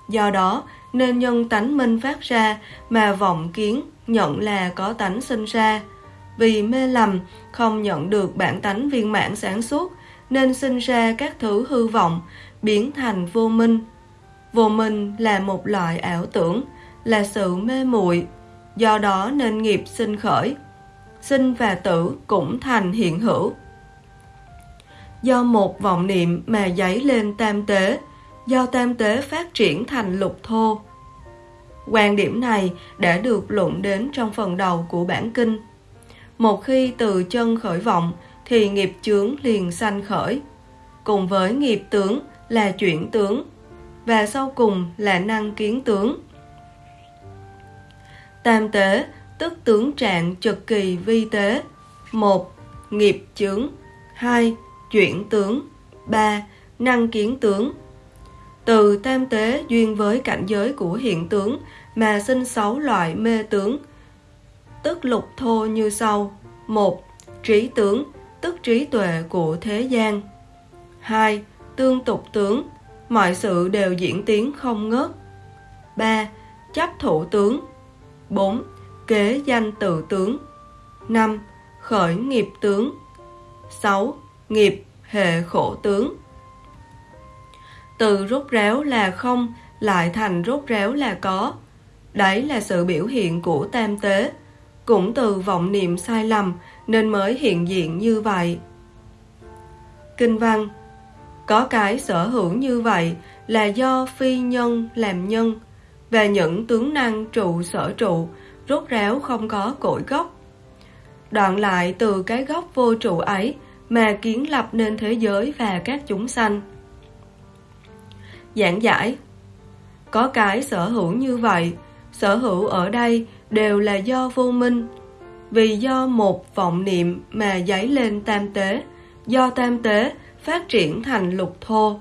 Do đó, nên nhân tánh minh phát ra mà vọng kiến nhận là có tánh sinh ra. Vì mê lầm, không nhận được bản tánh viên mãn sáng suốt, nên sinh ra các thứ hư vọng, biến thành vô minh. Vô minh là một loại ảo tưởng, là sự mê muội do đó nên nghiệp sinh khởi. Sinh và tử cũng thành hiện hữu. Do một vọng niệm mà dấy lên tam tế, do tam tế phát triển thành lục thô. Quan điểm này đã được luận đến trong phần đầu của bản kinh. Một khi từ chân khởi vọng thì nghiệp chướng liền sanh khởi. Cùng với nghiệp tướng là chuyển tướng và sau cùng là năng kiến tướng. Tam tế, tức tướng trạng trực kỳ vi tế. một, Nghiệp chướng 2. Chuyển tướng 3. Năng kiến tướng Từ tam tế duyên với cảnh giới của hiện tướng mà sinh sáu loại mê tướng, tức lục thô như sau một, Trí tướng, tức trí tuệ của thế gian 2. Tương tục tướng mọi sự đều diễn tiến không ngớt 3. Chấp thủ tướng 4. Kế danh tự tướng 5. Khởi nghiệp tướng 6. Nghiệp hệ khổ tướng Từ rút réo là không, lại thành rút réo là có Đấy là sự biểu hiện của tam tế Cũng từ vọng niệm sai lầm nên mới hiện diện như vậy Kinh văn có cái sở hữu như vậy là do phi nhân làm nhân và những tướng năng trụ sở trụ rốt ráo không có cội gốc. Đoạn lại từ cái gốc vô trụ ấy mà kiến lập nên thế giới và các chúng sanh. Giảng giải Có cái sở hữu như vậy, sở hữu ở đây đều là do vô minh, vì do một vọng niệm mà dấy lên tam tế, do tam tế phát triển thành lục thô.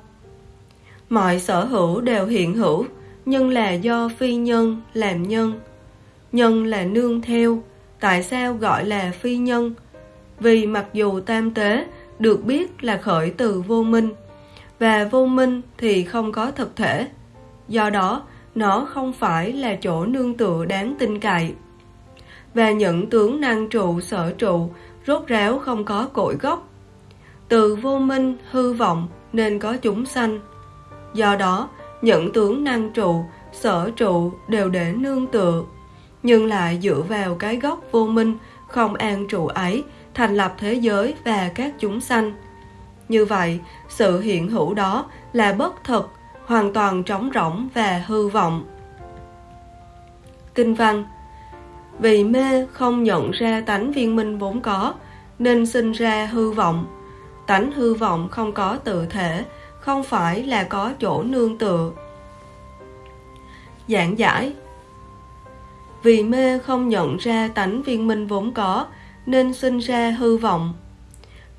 Mọi sở hữu đều hiện hữu, nhưng là do phi nhân làm nhân. Nhân là nương theo, tại sao gọi là phi nhân? Vì mặc dù tam tế được biết là khởi từ vô minh, và vô minh thì không có thực thể. Do đó, nó không phải là chỗ nương tựa đáng tin cậy. Và những tướng năng trụ sở trụ rốt ráo không có cội gốc. Từ vô minh hư vọng nên có chúng sanh. Do đó, những tướng năng trụ, sở trụ đều để nương tựa, nhưng lại dựa vào cái gốc vô minh, không an trụ ấy, thành lập thế giới và các chúng sanh. Như vậy, sự hiện hữu đó là bất thực, hoàn toàn trống rỗng và hư vọng. Kinh văn Vì mê không nhận ra tánh viên minh vốn có, nên sinh ra hư vọng. Tánh hư vọng không có tự thể, không phải là có chỗ nương tựa. Giảng giải Vì mê không nhận ra tánh viên minh vốn có, nên sinh ra hư vọng.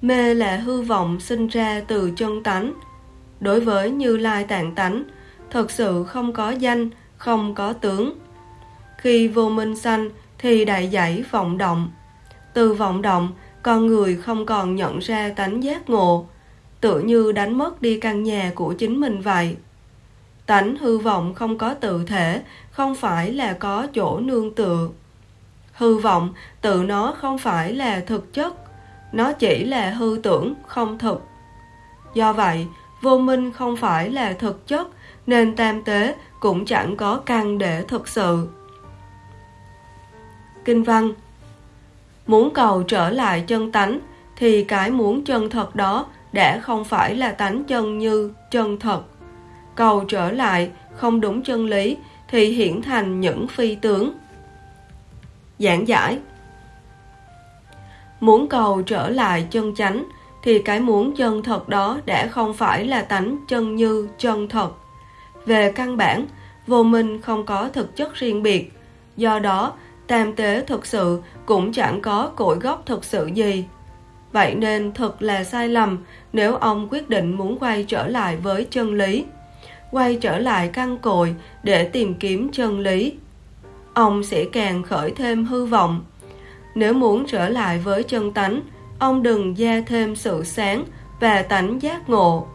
Mê là hư vọng sinh ra từ chân tánh. Đối với Như Lai tạng tánh, thật sự không có danh, không có tướng. Khi vô minh sanh thì đại dãy vọng động. Từ vọng động, con người không còn nhận ra tánh giác ngộ, tự như đánh mất đi căn nhà của chính mình vậy. Tánh hư vọng không có tự thể, không phải là có chỗ nương tựa. Hư vọng tự nó không phải là thực chất, nó chỉ là hư tưởng, không thực. Do vậy, vô minh không phải là thực chất, nên tam tế cũng chẳng có căn để thực sự. Kinh văn Muốn cầu trở lại chân tánh, thì cái muốn chân thật đó đã không phải là tánh chân như chân thật. Cầu trở lại không đúng chân lý thì hiển thành những phi tướng. Giảng giải Muốn cầu trở lại chân chánh thì cái muốn chân thật đó đã không phải là tánh chân như chân thật. Về căn bản, vô minh không có thực chất riêng biệt, do đó tam tế thực sự cũng chẳng có cội gốc thực sự gì. Vậy nên thật là sai lầm nếu ông quyết định muốn quay trở lại với chân lý, quay trở lại căn cội để tìm kiếm chân lý. Ông sẽ càng khởi thêm hư vọng. Nếu muốn trở lại với chân tánh, ông đừng gia thêm sự sáng và tánh giác ngộ.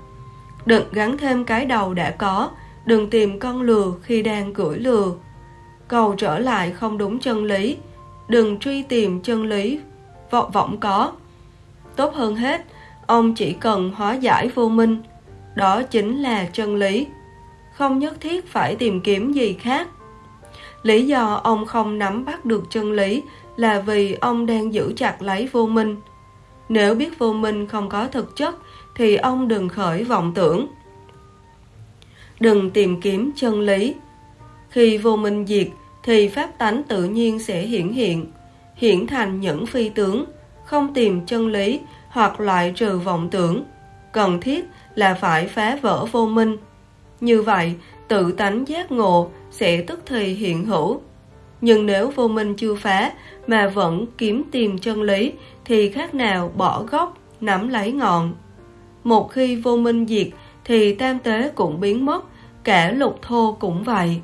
Đừng gắn thêm cái đầu đã có, đừng tìm con lừa khi đang cưỡi lừa. Cầu trở lại không đúng chân lý, đừng truy tìm chân lý vọng vọng có. Tốt hơn hết, ông chỉ cần hóa giải vô minh, đó chính là chân lý. Không nhất thiết phải tìm kiếm gì khác. Lý do ông không nắm bắt được chân lý là vì ông đang giữ chặt lấy vô minh. Nếu biết vô minh không có thực chất thì ông đừng khởi vọng tưởng. Đừng tìm kiếm chân lý. Khi vô minh diệt thì pháp tánh tự nhiên sẽ hiển hiện, hiển thành những phi tướng, không tìm chân lý hoặc loại trừ vọng tưởng. Cần thiết là phải phá vỡ vô minh. Như vậy, tự tánh giác ngộ sẽ tức thì hiện hữu. Nhưng nếu vô minh chưa phá mà vẫn kiếm tìm chân lý thì khác nào bỏ gốc, nắm lấy ngọn. Một khi vô minh diệt thì tam tế cũng biến mất, cả lục thô cũng vậy.